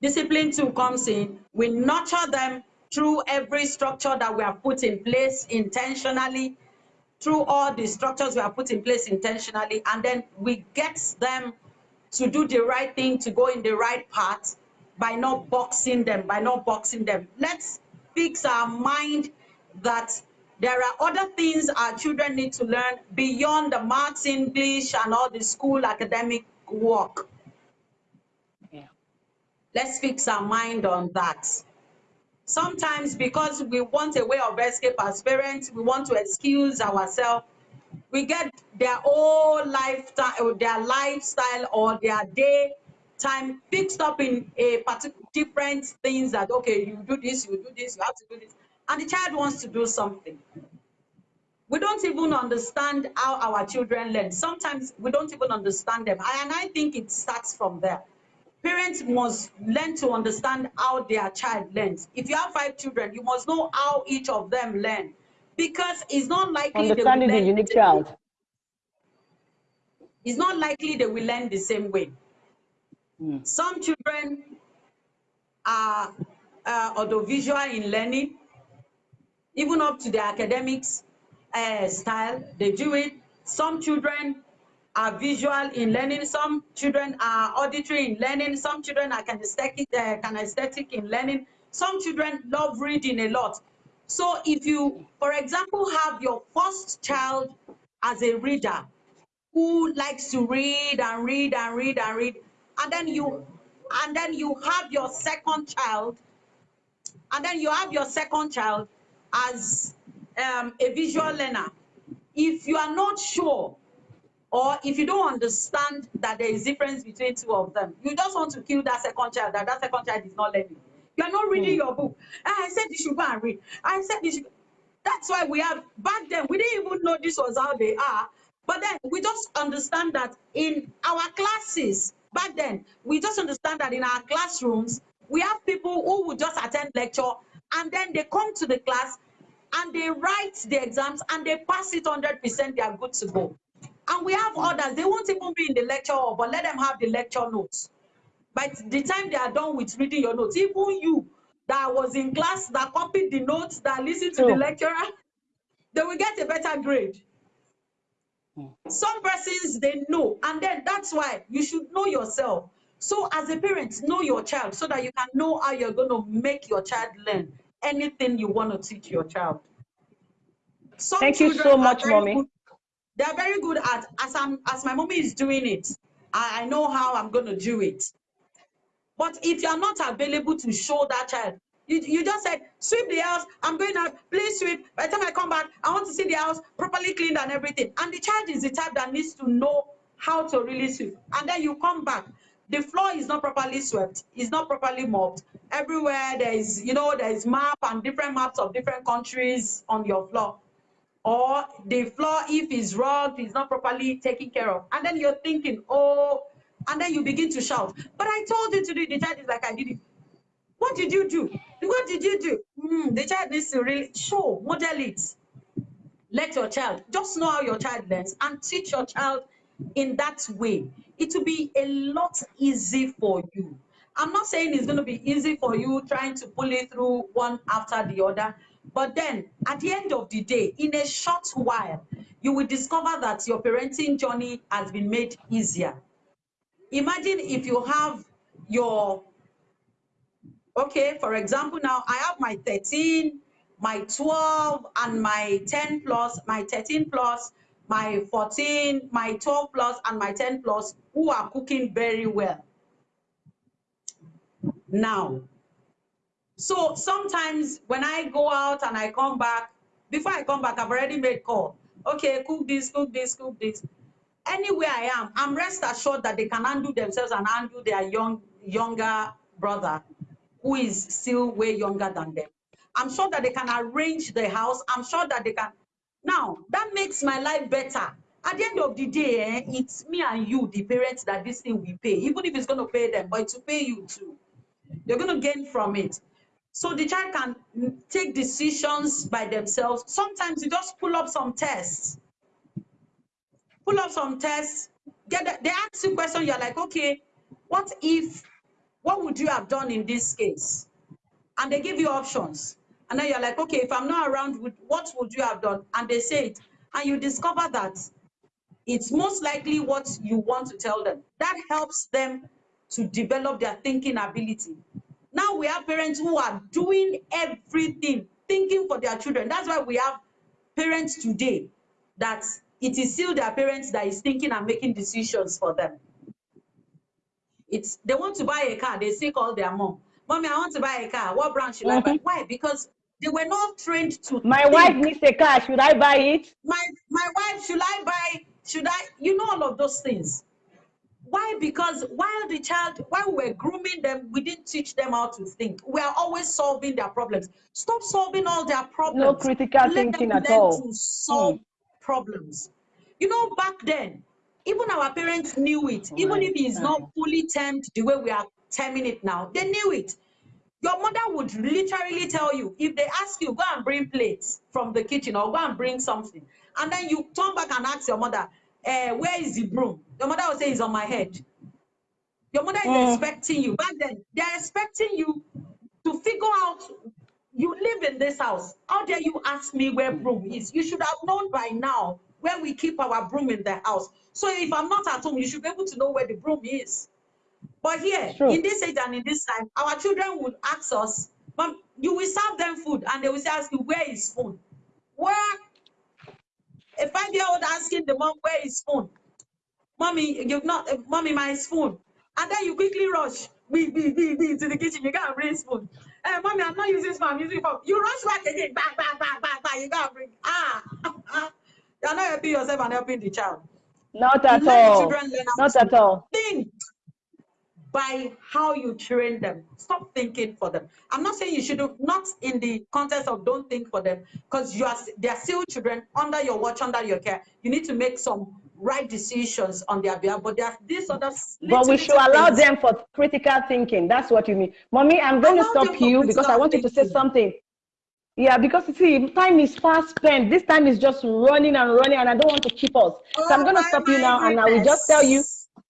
Discipline too comes in. We nurture them through every structure that we have put in place intentionally, through all the structures we have put in place intentionally, and then we get them to do the right thing, to go in the right path by not boxing them, by not boxing them. Let's fix our mind that there are other things our children need to learn beyond the maths, English, and all the school academic work. Yeah. Let's fix our mind on that. Sometimes because we want a way of escape as parents, we want to excuse ourselves. We get their whole lifestyle, their lifestyle or their day time fixed up in a particular different things that okay, you do this, you do this, you have to do this, and the child wants to do something. We don't even understand how our children learn. Sometimes we don't even understand them, and I think it starts from there parents must learn to understand how their child learns. If you have five children, you must know how each of them learn because it's not likely understanding the unique child. It's not likely they will learn the same way. Mm. Some children are uh, audiovisual in learning, even up to the academics uh, style, they do it. Some children are visual in learning. Some children are auditory in learning. Some children are kinesthetic, uh, kinesthetic in learning. Some children love reading a lot. So if you, for example, have your first child as a reader who likes to read and read and read and read, and then you, and then you have your second child, and then you have your second child as um, a visual learner. If you are not sure or if you don't understand that there is difference between two of them, you just want to kill that second child, that that second child is not learning. You are not reading mm. your book. I said you should go and read. I said you should. That's why we have, back then, we didn't even know this was how they are. But then we just understand that in our classes, back then, we just understand that in our classrooms, we have people who would just attend lecture and then they come to the class and they write the exams and they pass it 100%, they are good to go. And we have others, they won't even be in the lecture hall, but let them have the lecture notes. By the time they are done with reading your notes, even you that was in class, that copied the notes, that listened to oh. the lecturer, they will get a better grade. Hmm. Some persons, they know. And then that's why you should know yourself. So as a parent, know your child so that you can know how you're going to make your child learn anything you want to teach your child. Some Thank you so much, mommy. Good, they're very good at as i'm as my mommy is doing it I, I know how i'm going to do it. But if you're not available to show that child you, you just said sweep the house i'm going out please sweep. By the time i come back i want to see the house properly cleaned and everything. And the child is the type that needs to know how to really sweep. And then you come back the floor is not properly swept it's not properly mopped. Everywhere there is you know there is map and different maps of different countries on your floor or the floor if it's rugged is not properly taken care of. And then you're thinking oh and then you begin to shout. But i told you to do the child is like i did it. What did you do? What did you do? Mm, the child needs to really show model it. Let your child just know how your child learns and teach your child in that way. It will be a lot easy for you. I'm not saying it's going to be easy for you trying to pull it through one after the other but then at the end of the day, in a short while, you will discover that your parenting journey has been made easier. Imagine if you have your, okay, for example, now I have my 13, my 12, and my 10 plus, my 13 plus, my 14, my 12 plus, and my 10 plus who are cooking very well. Now, so sometimes when I go out and I come back, before I come back, I've already made call. Okay, cook this, cook this, cook this. Anywhere I am, I'm rest assured that they can handle themselves and handle their young younger brother, who is still way younger than them. I'm sure that they can arrange the house. I'm sure that they can. Now, that makes my life better. At the end of the day, eh, it's me and you, the parents, that this thing we pay. Even if it's going to pay them, but to pay you too. They're going to gain from it. So the child can take decisions by themselves. Sometimes you just pull up some tests. Pull up some tests. Get the, they ask you question. You're like, okay, what if? What would you have done in this case? And they give you options. And then you're like, okay, if I'm not around, what would you have done? And they say it. And you discover that it's most likely what you want to tell them. That helps them to develop their thinking ability. Now we have parents who are doing everything, thinking for their children. That's why we have parents today that it is still their parents that is thinking and making decisions for them. It's they want to buy a car, they still call their mom. Mommy, I want to buy a car. What brand should mm -hmm. I buy? Mm-hmm. Why? Because they were not trained to. My think. wife needs a car. Should I buy it? My my wife, should I buy? Should I? You know all of those things. Why? Because while the child, while we were grooming them, we didn't teach them how to think. We are always solving their problems. Stop solving all their problems. No critical Let thinking at all. To solve hmm. problems. You know, back then, even our parents knew it. Right. Even if it's not fully termed the way we are terming it now, they knew it. Your mother would literally tell you, if they ask you, go and bring plates from the kitchen or go and bring something. And then you turn back and ask your mother, eh, where is the broom? Your mother will say, it's on my head. Your mother is mm. expecting you. Back then, they're expecting you to figure out, you live in this house. How dare you ask me where broom is? You should have known by now where we keep our broom in the house. So if I'm not at home, you should be able to know where the broom is. But here, in this age and in this time, our children would ask us, Mom, you will serve them food, and they will say, ask you, where is food? Where? A five-year-old asking the mom, where is phone? Mommy, you've not, uh, mommy, my spoon. And then you quickly rush, be, be, be, be, to the kitchen, you can't bring spoon. Hey, mommy, I'm not using spoon, I'm using phone. You rush back again, bang, bang, bang, bang, bang, you can't bring, ah. You're not helping yourself and helping the child. Not at all. Not at all. Think by how you train them. Stop thinking for them. I'm not saying you should do not in the context of don't think for them because you are they are still children under your watch, under your care. You need to make some right decisions on their behalf. But there's this other. But we should allow things. them for critical thinking. That's what you mean, mommy. I'm going allow to stop you because I want you to say something. Yeah, because you see, time is fast spent. This time is just running and running, and I don't want to keep us. Oh, so I'm oh going to stop you now, goodness. and I will just tell you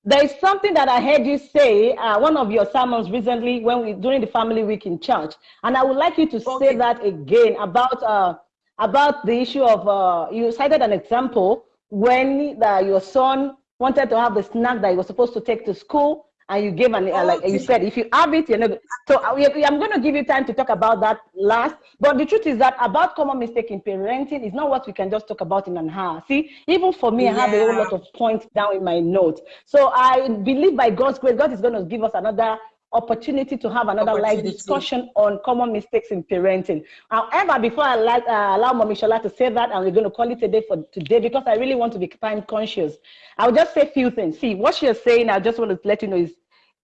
there is something that I heard you say, uh, one of your sermons recently when we during the family week in church, and I would like you to okay. say that again about uh, about the issue of uh, you cited an example when the, your son wanted to have the snack that he was supposed to take to school, and you gave an uh, like you said if you have it you're not so uh, i'm going to give you time to talk about that last. But the truth is that about common mistake in parenting is not what we can just talk about in an hour. See even for me yeah. i have a whole lot of points down in my notes. So i believe by god's grace god is going to give us another opportunity to have another live discussion on common mistakes in parenting. However, before I like, uh, allow Mommy Shola to say that, and we're going to call it a day for today because I really want to be time conscious. I'll just say a few things. See, what you're saying, I just want to let you know is,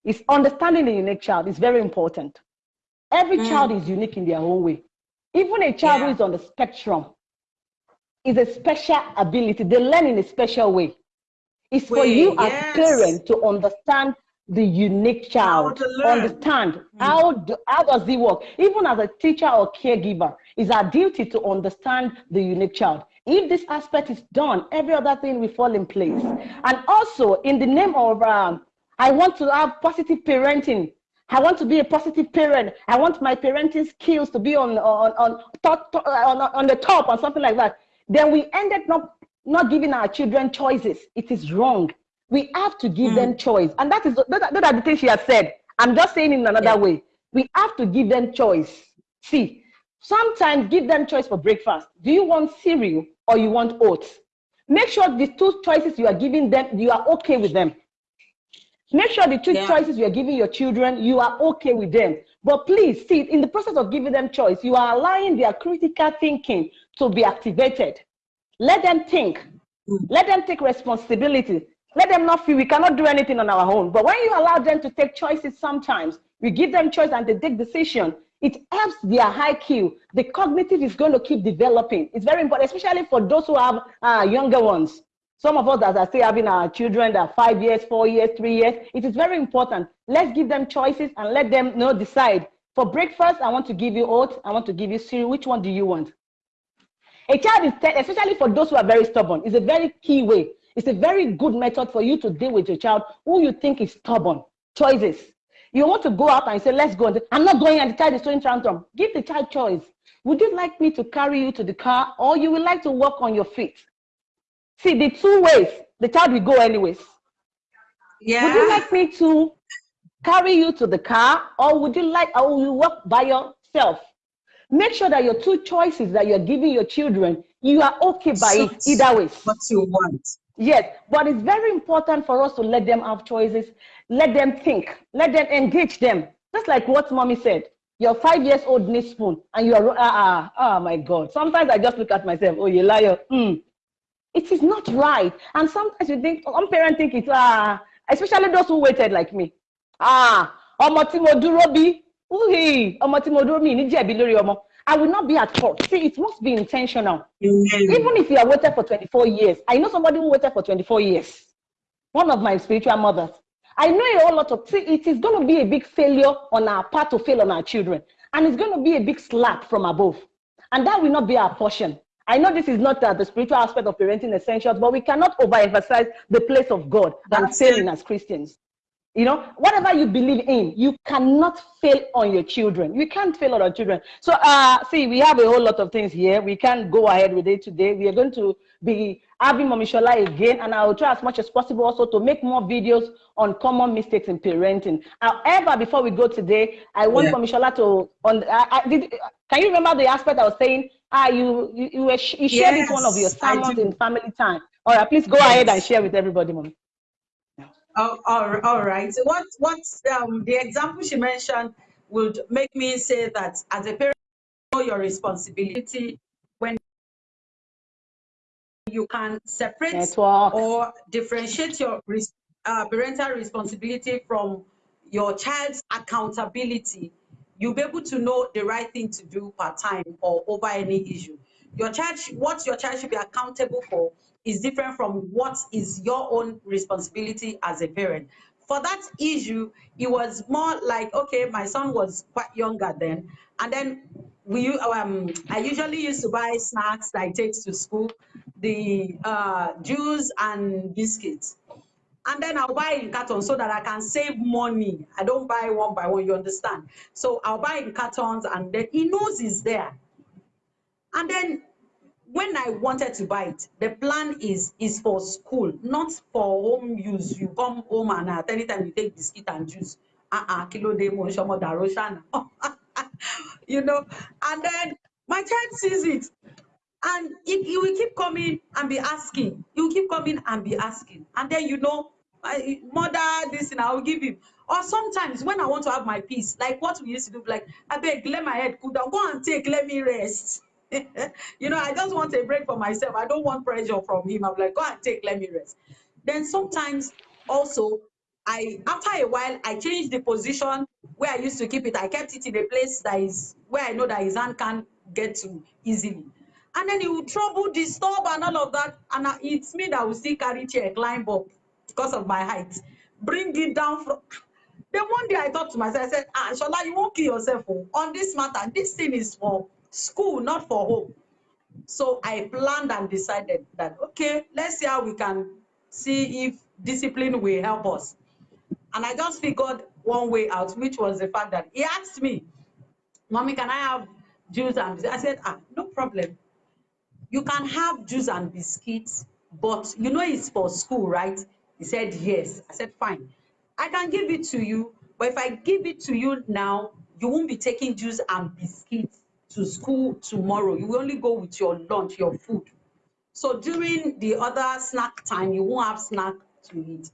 is understanding the unique child is very important. Every mm. child is unique in their own way. Even a child yeah. who is on the spectrum is a special ability. They learn in a special way. It's for you yes. as parent to understand the unique child understand mm. how do, how does it work even as a teacher or caregiver it's our duty to understand the unique child if this aspect is done every other thing will fall in place and also in the name of um, i want to have positive parenting I want to be a positive parent. I want my parenting skills to be on on on, top, on, on the top or something like that. Then we ended up not giving our children choices. It is wrong. We have to give mm. them choice. And that is that, that are the things she has said. I'm just saying in another yeah. way. We have to give them choice. See, sometimes give them choice for breakfast. Do you want cereal or you want oats? Make sure the two choices you are giving them, you are okay with them. Make sure the two yeah. choices you are giving your children, you are okay with them. But please see, in the process of giving them choice, you are allowing their critical thinking to be activated. Let them think. Mm. Let them take responsibility. Let them not feel we cannot do anything on our own. But when you allow them to take choices sometimes, we give them choice and they take decision, it helps their IQ. The cognitive is going to keep developing. It's very important, especially for those who have uh, younger ones. Some of us that are still having our children that are five years, four years, three years, it is very important. Let's give them choices and let them you know decide. For breakfast, I want to give you oats. I want to give you cereal. Which one do you want? A child is, especially for those who are very stubborn, is a very key way. It's a very good method for you to deal with your child who you think is stubborn. Choices. You want to go out and say, let's go. I'm not going and the child is throwing tantrum. Give the child choice. Would you like me to carry you to the car or you would like to walk on your feet? See, the two ways, the child will go anyways. Yeah. Would you like me to carry you to the car or would you like, or will you walk by yourself? Make sure that your two choices that you're giving your children, you are okay by so it either way. What you want. Yes, but it's very important for us to let them have choices, let them think, let them engage them. Just like what mommy said, your five years old needs spoon and you are, ah, ah, oh my God. Sometimes I just look at myself, oh, you liar. Mm. It is not right. And sometimes you think, some parents think it's, ah, especially those who waited like me. Ah, ọmọ tí mo dúró bí, ọmọ tí mo dúró mi ní jẹ̀bi ọmọ. I will not be at fault. See, it must be intentional. Mm -hmm. Even if you are waited for 24 years. I know somebody who waited for 24 years. One of my spiritual mothers. I know a whole lot of, see, it is going to be a big failure on our part to fail on our children. And it's going to be a big slap from above. And that will not be our portion. I know this is not uh, the spiritual aspect of parenting essentials, but we cannot overemphasize the place of God and failing as Christians. You know, whatever you believe in, you cannot fail on your children. You can't fail on our children. So, uh, see, we have a whole lot of things here. We can't go ahead with it today. We are going to be having Mommy Shola again, and I will try as much as possible also to make more videos on common mistakes in parenting. However, before we go today, I want yeah. Mommy Shola to, on, I, I, did, can you remember the aspect I was saying? Ah, you, you, you, were, you shared yes, one of your sermons in family time. All right, please go yes. ahead and share with everybody, Mommy. Oh, all, all right. What what um, the example she mentioned would make me say that as a parent, you know your responsibility when you can separate Network. or differentiate your uh, parental responsibility from your child's accountability. You'll be able to know the right thing to do part time or over any issue. Your child, what your child should be accountable for is different from what is your own responsibility as a parent. For that issue, it was more like, okay, my son was quite younger then. And then we, um, I usually used to buy snacks that I take to school, the uh, juice and biscuits. And then I'll buy in cartons so that I can save money. I don't buy one by one, you understand? So I'll buy in cartons and then he knows it's there. And then when I wanted to buy it, the plan is is for school, not for home use. You come home and at any time you take biscuit and juice. Uh-uh, kilo de mo daroshana. You know, and then my child sees it. And if he will keep coming and be asking, he will keep coming and be asking. And then you know, mother, this and I will give him. Or sometimes when I want to have my peace, like what we used to do, like I beg, let my head cool down, go and take, let me rest. you know, I just want a break for myself. I don't want pressure from him. I'm like, go and take, let me rest. Then sometimes also, I after a while, I changed the position where I used to keep it. I kept it in a place that is where I know that his hand can't get to easily. And then he will trouble, disturb, and all of that. And it's me that will still carry chair, climb up because of my height, bring it down from. Then one day I thought to myself, I said, Ah, Shola, you won't kill yourself oh. on this matter. This thing is for school, not for home. So I planned and decided that, okay, let's see how we can see if discipline will help us. And I just figured one way out, which was the fact that he asked me, Mommy, can I have juice and biscuits? I said, ah, no problem. You can have juice and biscuits, but you know it's for school, right? He said, yes. I said, fine. I can give it to you, but if I give it to you now, you won't be taking juice and biscuits to school tomorrow. You will only go with your lunch, your food. So during the other snack time, you won't have snack to eat.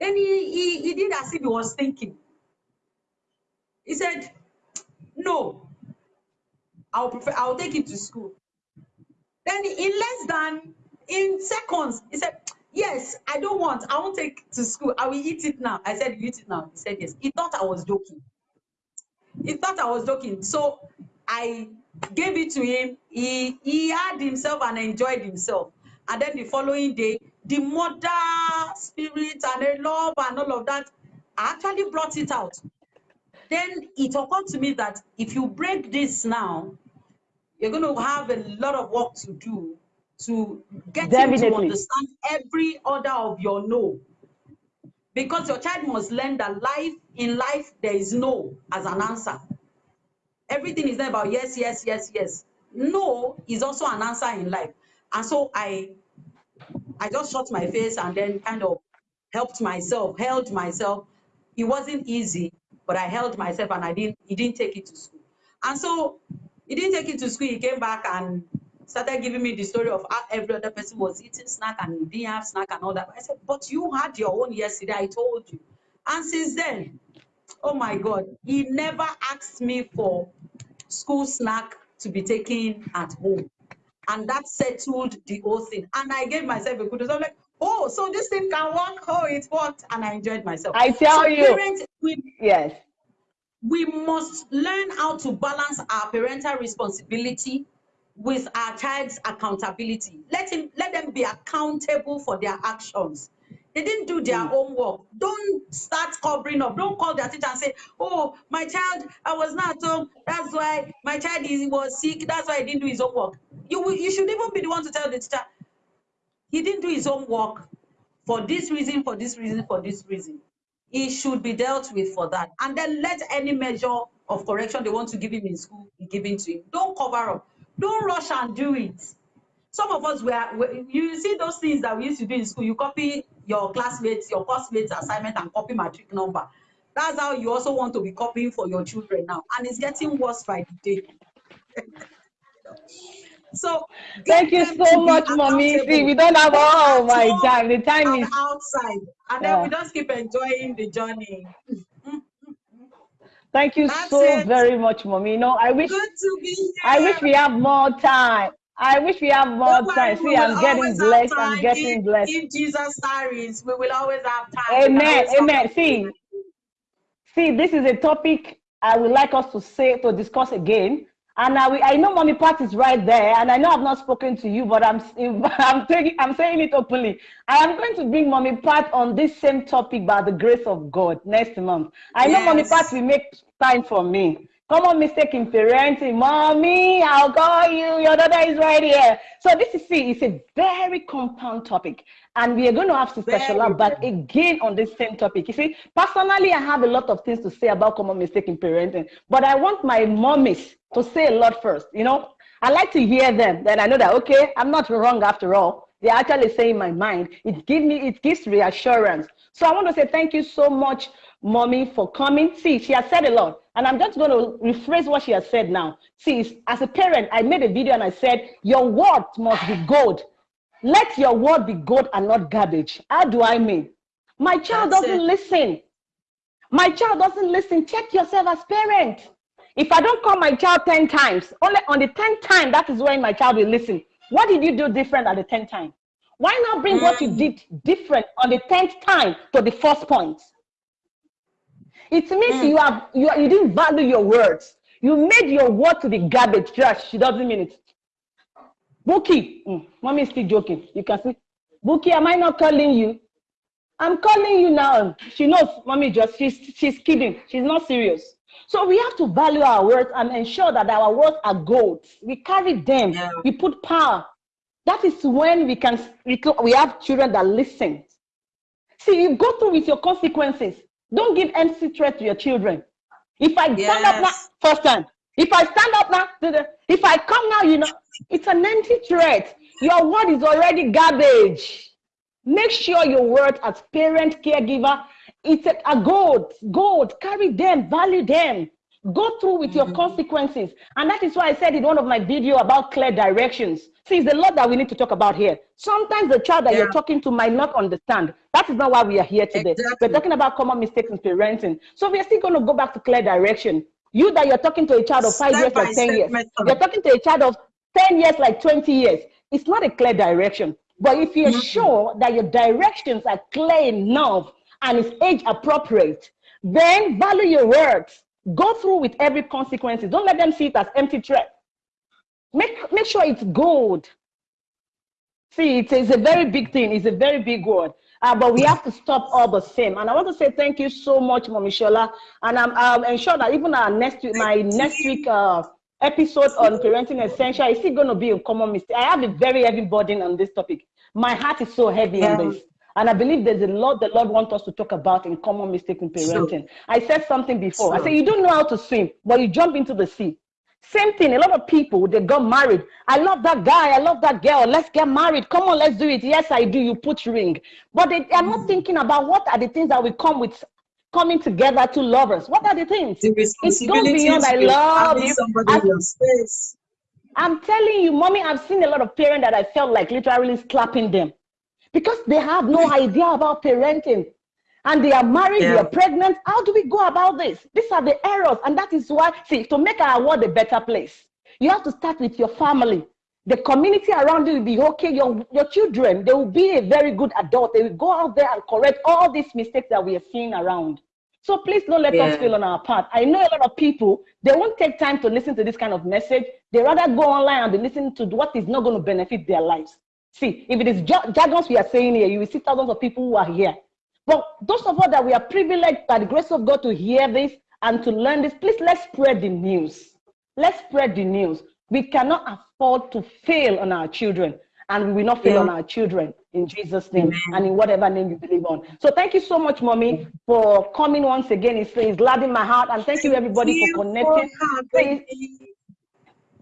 Then he, he, he did as if he was thinking. He said, no, I'll prefer, I'll take it to school. Then in less than, in seconds, he said, yes, I don't want, I won't take to school. I will eat it now. I said, you eat it now. He said, yes. He thought I was joking. He thought I was joking. So I gave it to him. He, he had himself and enjoyed himself. And then the following day, the mother spirit and a love and all of that, actually brought it out. Then it occurred to me that if you break this now, you're going to have a lot of work to do to get Definitely. him to understand every order of your no. Because your child must learn that life in life there is no as an answer. Everything is not about yes, yes, yes, yes. No is also an answer in life. And so I I just shut my face and then kind of helped myself, held myself. It wasn't easy, but I held myself and I didn't he didn't take it to school. And so he didn't take it to school. He came back and started giving me the story of how every other person was eating snack and he didn't have snack and all that. I said, but you had your own yesterday, I told you. And since then, oh my God, he never asked me for school snack to be taken at home. And that settled the whole thing. And I gave myself a kudos. I'm like, oh, so this thing can work. Oh, it worked. And I enjoyed myself. I tell so you. Parents, we, yes. We must learn how to balance our parental responsibility with our child's accountability. Let him let them be accountable for their actions. They didn't do their mm. homework. Don't start covering up. Don't call their teacher and say, "Oh, my child, I was not at home. That's why my child is, was sick. That's why he didn't do his homework." You you should even be the one to tell the teacher, "He didn't do his homework for this reason, for this reason, for this reason." He should be dealt with for that, and then let any measure of correction they want to give him in school be given to him. Don't cover up. Don't rush and do it. Some of us were, you see those things that we used to do in school, you copy your classmates, your classmates assignment and copy matric number. That's how you also want to be copying for your children now. And it's getting worse by the day. so thank you so much, mommy. See, we don't have all my time. The time is outside. And yeah. then we just keep enjoying the journey. Thank you That's so it. very much, mommy. You know, I wish I wish we have more time. I wish we have more Don't time. See, I'm getting blessed. I'm getting blessed. If Jesus tarries, we will always have time. Amen. Amen. See, see, this is a topic I would like us to say to discuss again. And I, I know Mommy Pat is right there, and I know I've not spoken to you, but I'm I'm taking I'm saying it openly. I am going to bring Mommy Pat on this same topic by the grace of God next month. I yes. know Mommy Pat will make time for me. Common mistake in parenting. Mommy, I'll call you. Your daughter is right here. So this is see, it's a very compound topic. And we are going to have Sister Shola back again on this same topic. You see, personally, I have a lot of things to say about common mistake in parenting, but I want my mommies to say a lot first. You know, I like to hear them. Then I know that, okay, I'm not wrong after all. They're actually saying my mind. It gives me, it gives reassurance. So I want to say thank you so much mommy, for coming. See, she has said a lot, and I'm just going to rephrase what she has said now. See, as a parent, I made a video and I said, Your word must be gold. Let your word be gold and not garbage. How do I mean? My child That's doesn't it. listen. My child doesn't listen. Check yourself as parent. If I don't call my child 10 times, only on the 10th time, that is when my child will listen. What did you do different at the 10th time? Why not bring mm. what you mm. did different on the 10th time to the first point? It means mm. you have you, you didn't value your words. You made your word to the garbage trash. She doesn't mean it. Buki, mm, mommy is still joking. You can see, Buki, am I not calling you? I'm calling you now. She knows, mommy just she's she's kidding. She's not serious. So we have to value our words and ensure that our words are gold. We carry them. Yeah. We put power. That is when we can we have children that listen. See, you go through with your consequences. Don't give empty threat to your children. If I yes. stand up now, first time. If I stand up now, if I come now, you know, it's an empty threat. Your word is already garbage. Make sure your word as parent, caregiver, it's a, a gold, gold. Carry them, value them. Go through with your mm -hmm. consequences. And that is why I said in one of my video about clear directions. See, it's a lot that we need to talk about here. Sometimes the child that yeah. you're talking to might not understand. That is not why we are here today. Exactly. We're talking about common mistakes in parenting. So we are still going to go back to clear direction. You that you're talking to a child of five step years, like 10 years. You're talking to a child of 10 years, like 20 years. It's not a clear direction. But if you're mm -hmm. sure that your directions are clear enough and it's age appropriate, then value your words Go through with every consequences. Don't let them see it as empty threat. Make, make sure it's gold. See, it's, it's a very big thing. It's a very big word. Uh, but we have to stop all the same. And I want to say thank you so much, Mommy Shola. And I'm, I'm ensure that even our next week, my next week uh, episode on parenting essential is still going to be a common mistake. I have a very heavy burden on this topic. My heart is so heavy yeah. on this. And I believe there's a lot the Lord wants us to talk about in common mistake in parenting. I said something before. I said, you don't know how to swim, but you jump into the sea. Same thing, a lot of people, they got married. I love that guy, I love that girl, let's get married. Come on, let's do it. Yes, I do, you put ring. But they are not thinking about what are the things that will come with coming together to lovers. What are the things? The it goes beyond I love you. I, I'm telling you, mommy, I've seen a lot of parents that I felt like literally slapping them because they have no idea about parenting and they are married, yeah. they are pregnant. How do we go about this? These are the errors. And that is why, see, to make our world a better place, you have to start with your family. The community around you will be okay. Your, your children, they will be a very good adult. They will go out there and correct all these mistakes that we are seeing around. So please don't let yeah. us fail on our part. I know a lot of people, they won't take time to listen to this kind of message. They rather go online and be listening to what is not going to benefit their lives. See, if it is jargons we are saying here, you will see thousands of people who are here. But those of us that we are privileged by the grace of God to hear this and to learn this, please let's spread the news. Let's spread the news. We cannot afford to fail on our children, and we will not fail yeah. on our children in Jesus' name Amen. and in whatever name you believe on. So thank you so much, mommy, for coming once again. It's, it's glad in my heart, and thank you everybody for connecting.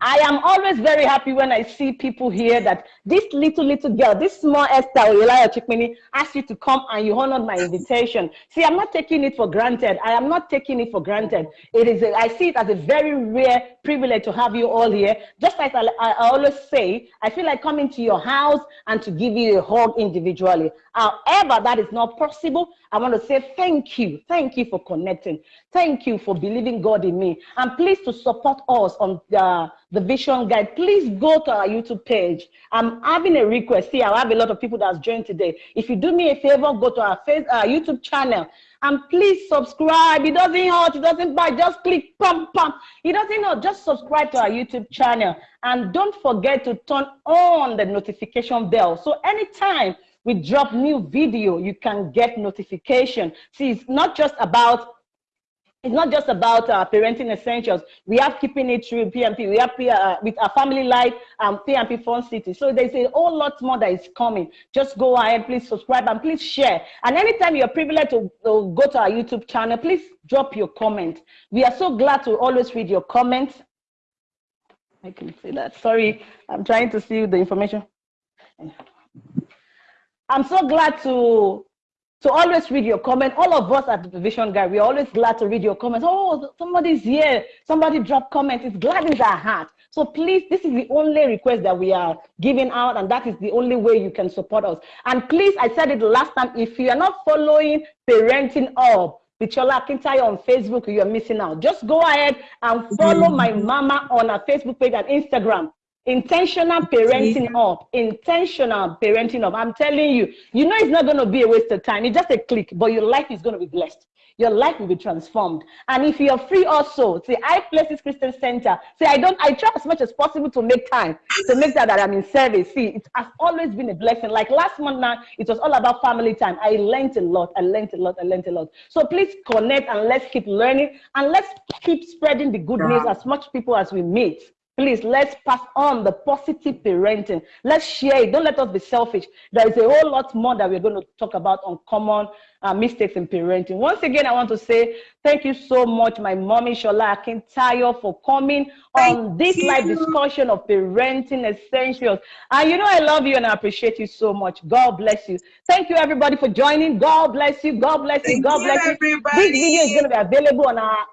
I am always very happy when I see people here that this little, little girl, this small Esther Elijah Chikmini asked you to come and you honored my invitation. See, I'm not taking it for granted. I am not taking it for granted. It is, a, I see it as a very rare privilege to have you all here. Just like I, I always say, I feel like coming to your house and to give you a hug individually. However, that is not possible. I want to say thank you. Thank you for connecting. Thank you for believing God in me. And please to support us on the, the Vision Guide, please go to our YouTube page. I'm having a request. See, I have a lot of people that's joined today. If you do me a favor, go to our face, uh, YouTube channel and please subscribe. It doesn't hurt, it doesn't bite. Just click pump pump. It doesn't hurt. Just subscribe to our YouTube channel. And don't forget to turn on the notification bell. So anytime we drop new video, you can get notification. See, it's not just about it's not just about uh, parenting essentials. We have keeping it through PMP. We have uh, with our family life um, PMP Fun City. So there's a whole lot more that is coming. Just go ahead, please subscribe and please share. And anytime you're privileged to, to go to our YouTube channel, please drop your comment. We are so glad to always read your comments. I can see that. Sorry, I'm trying to see the information. I'm so glad to to always read your comment. All of us at the Vision Guide, we're always glad to read your comments. Oh, somebody's here. Somebody dropped comments. It gladdens our heart. So please, this is the only request that we are giving out, and that is the only way you can support us. And please, I said it last time, if you are not following Parenting Up, Bichola Akintayo on Facebook, you're missing out. Just go ahead and follow my mama on our Facebook page and Instagram. Intentional parenting up, intentional parenting up. I'm telling you, you know it's not going to be a waste of time. It's just a click, but your life is going to be blessed. Your life will be transformed. And if you're free also, say, I Places Christian Center. Say, I don't, I try as much as possible to make time, to make sure that I'm in service. See, it has always been a blessing. Like last month now, it was all about family time. I learned a lot, I learned a lot, I learned a lot. So please connect and let's keep learning and let's keep spreading the good news as much people as we meet. Please, let's pass on the positive parenting. Let's share it. Don't let us be selfish. There is a whole lot more that we're going to talk about on common uh, mistakes in parenting. Once again, I want to say thank you so much, my mommy Shola Akintayo, for coming thank on this you. live discussion of parenting essentials. And you know, I love you and I appreciate you so much. God bless you. Thank you, everybody, for joining. God bless you. God bless you. God bless you. Everybody. This video is going to be available on our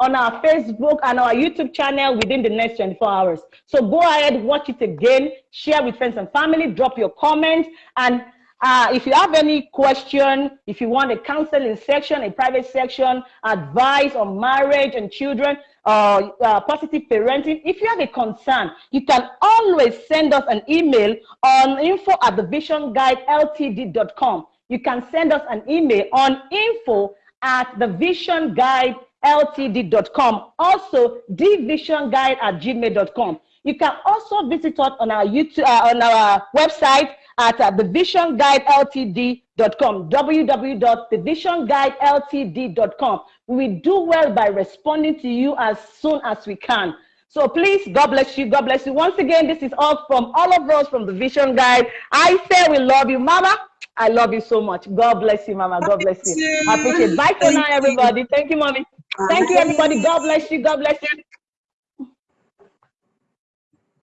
on our Facebook and our YouTube channel within the next 24 hours. So go ahead, watch it again, share with friends and family, drop your comments. And uh, if you have any question, if you want a counseling section, a private section, advice on marriage and children, uh, uh, positive parenting, if you have a concern, you can always send us an email on info at thevisionguideltd.com. You can send us an email on info at the thevisionguide ltd.com. Also, divisionguide at gmail.com. You can also visit us on our YouTube, uh, on our website at uh, thevisionguideltd.com, www.thevisionguideltd.com. We do well by responding to you as soon as we can. So please, God bless you. God bless you. Once again, this is all from all of us from the Vision Guide. I say we love you, Mama. I love you so much. God bless you, Mama. God bless you. I appreciate it. Bye for now, everybody. Thank you, Mommy. Thank you, everybody. God bless you. God bless you.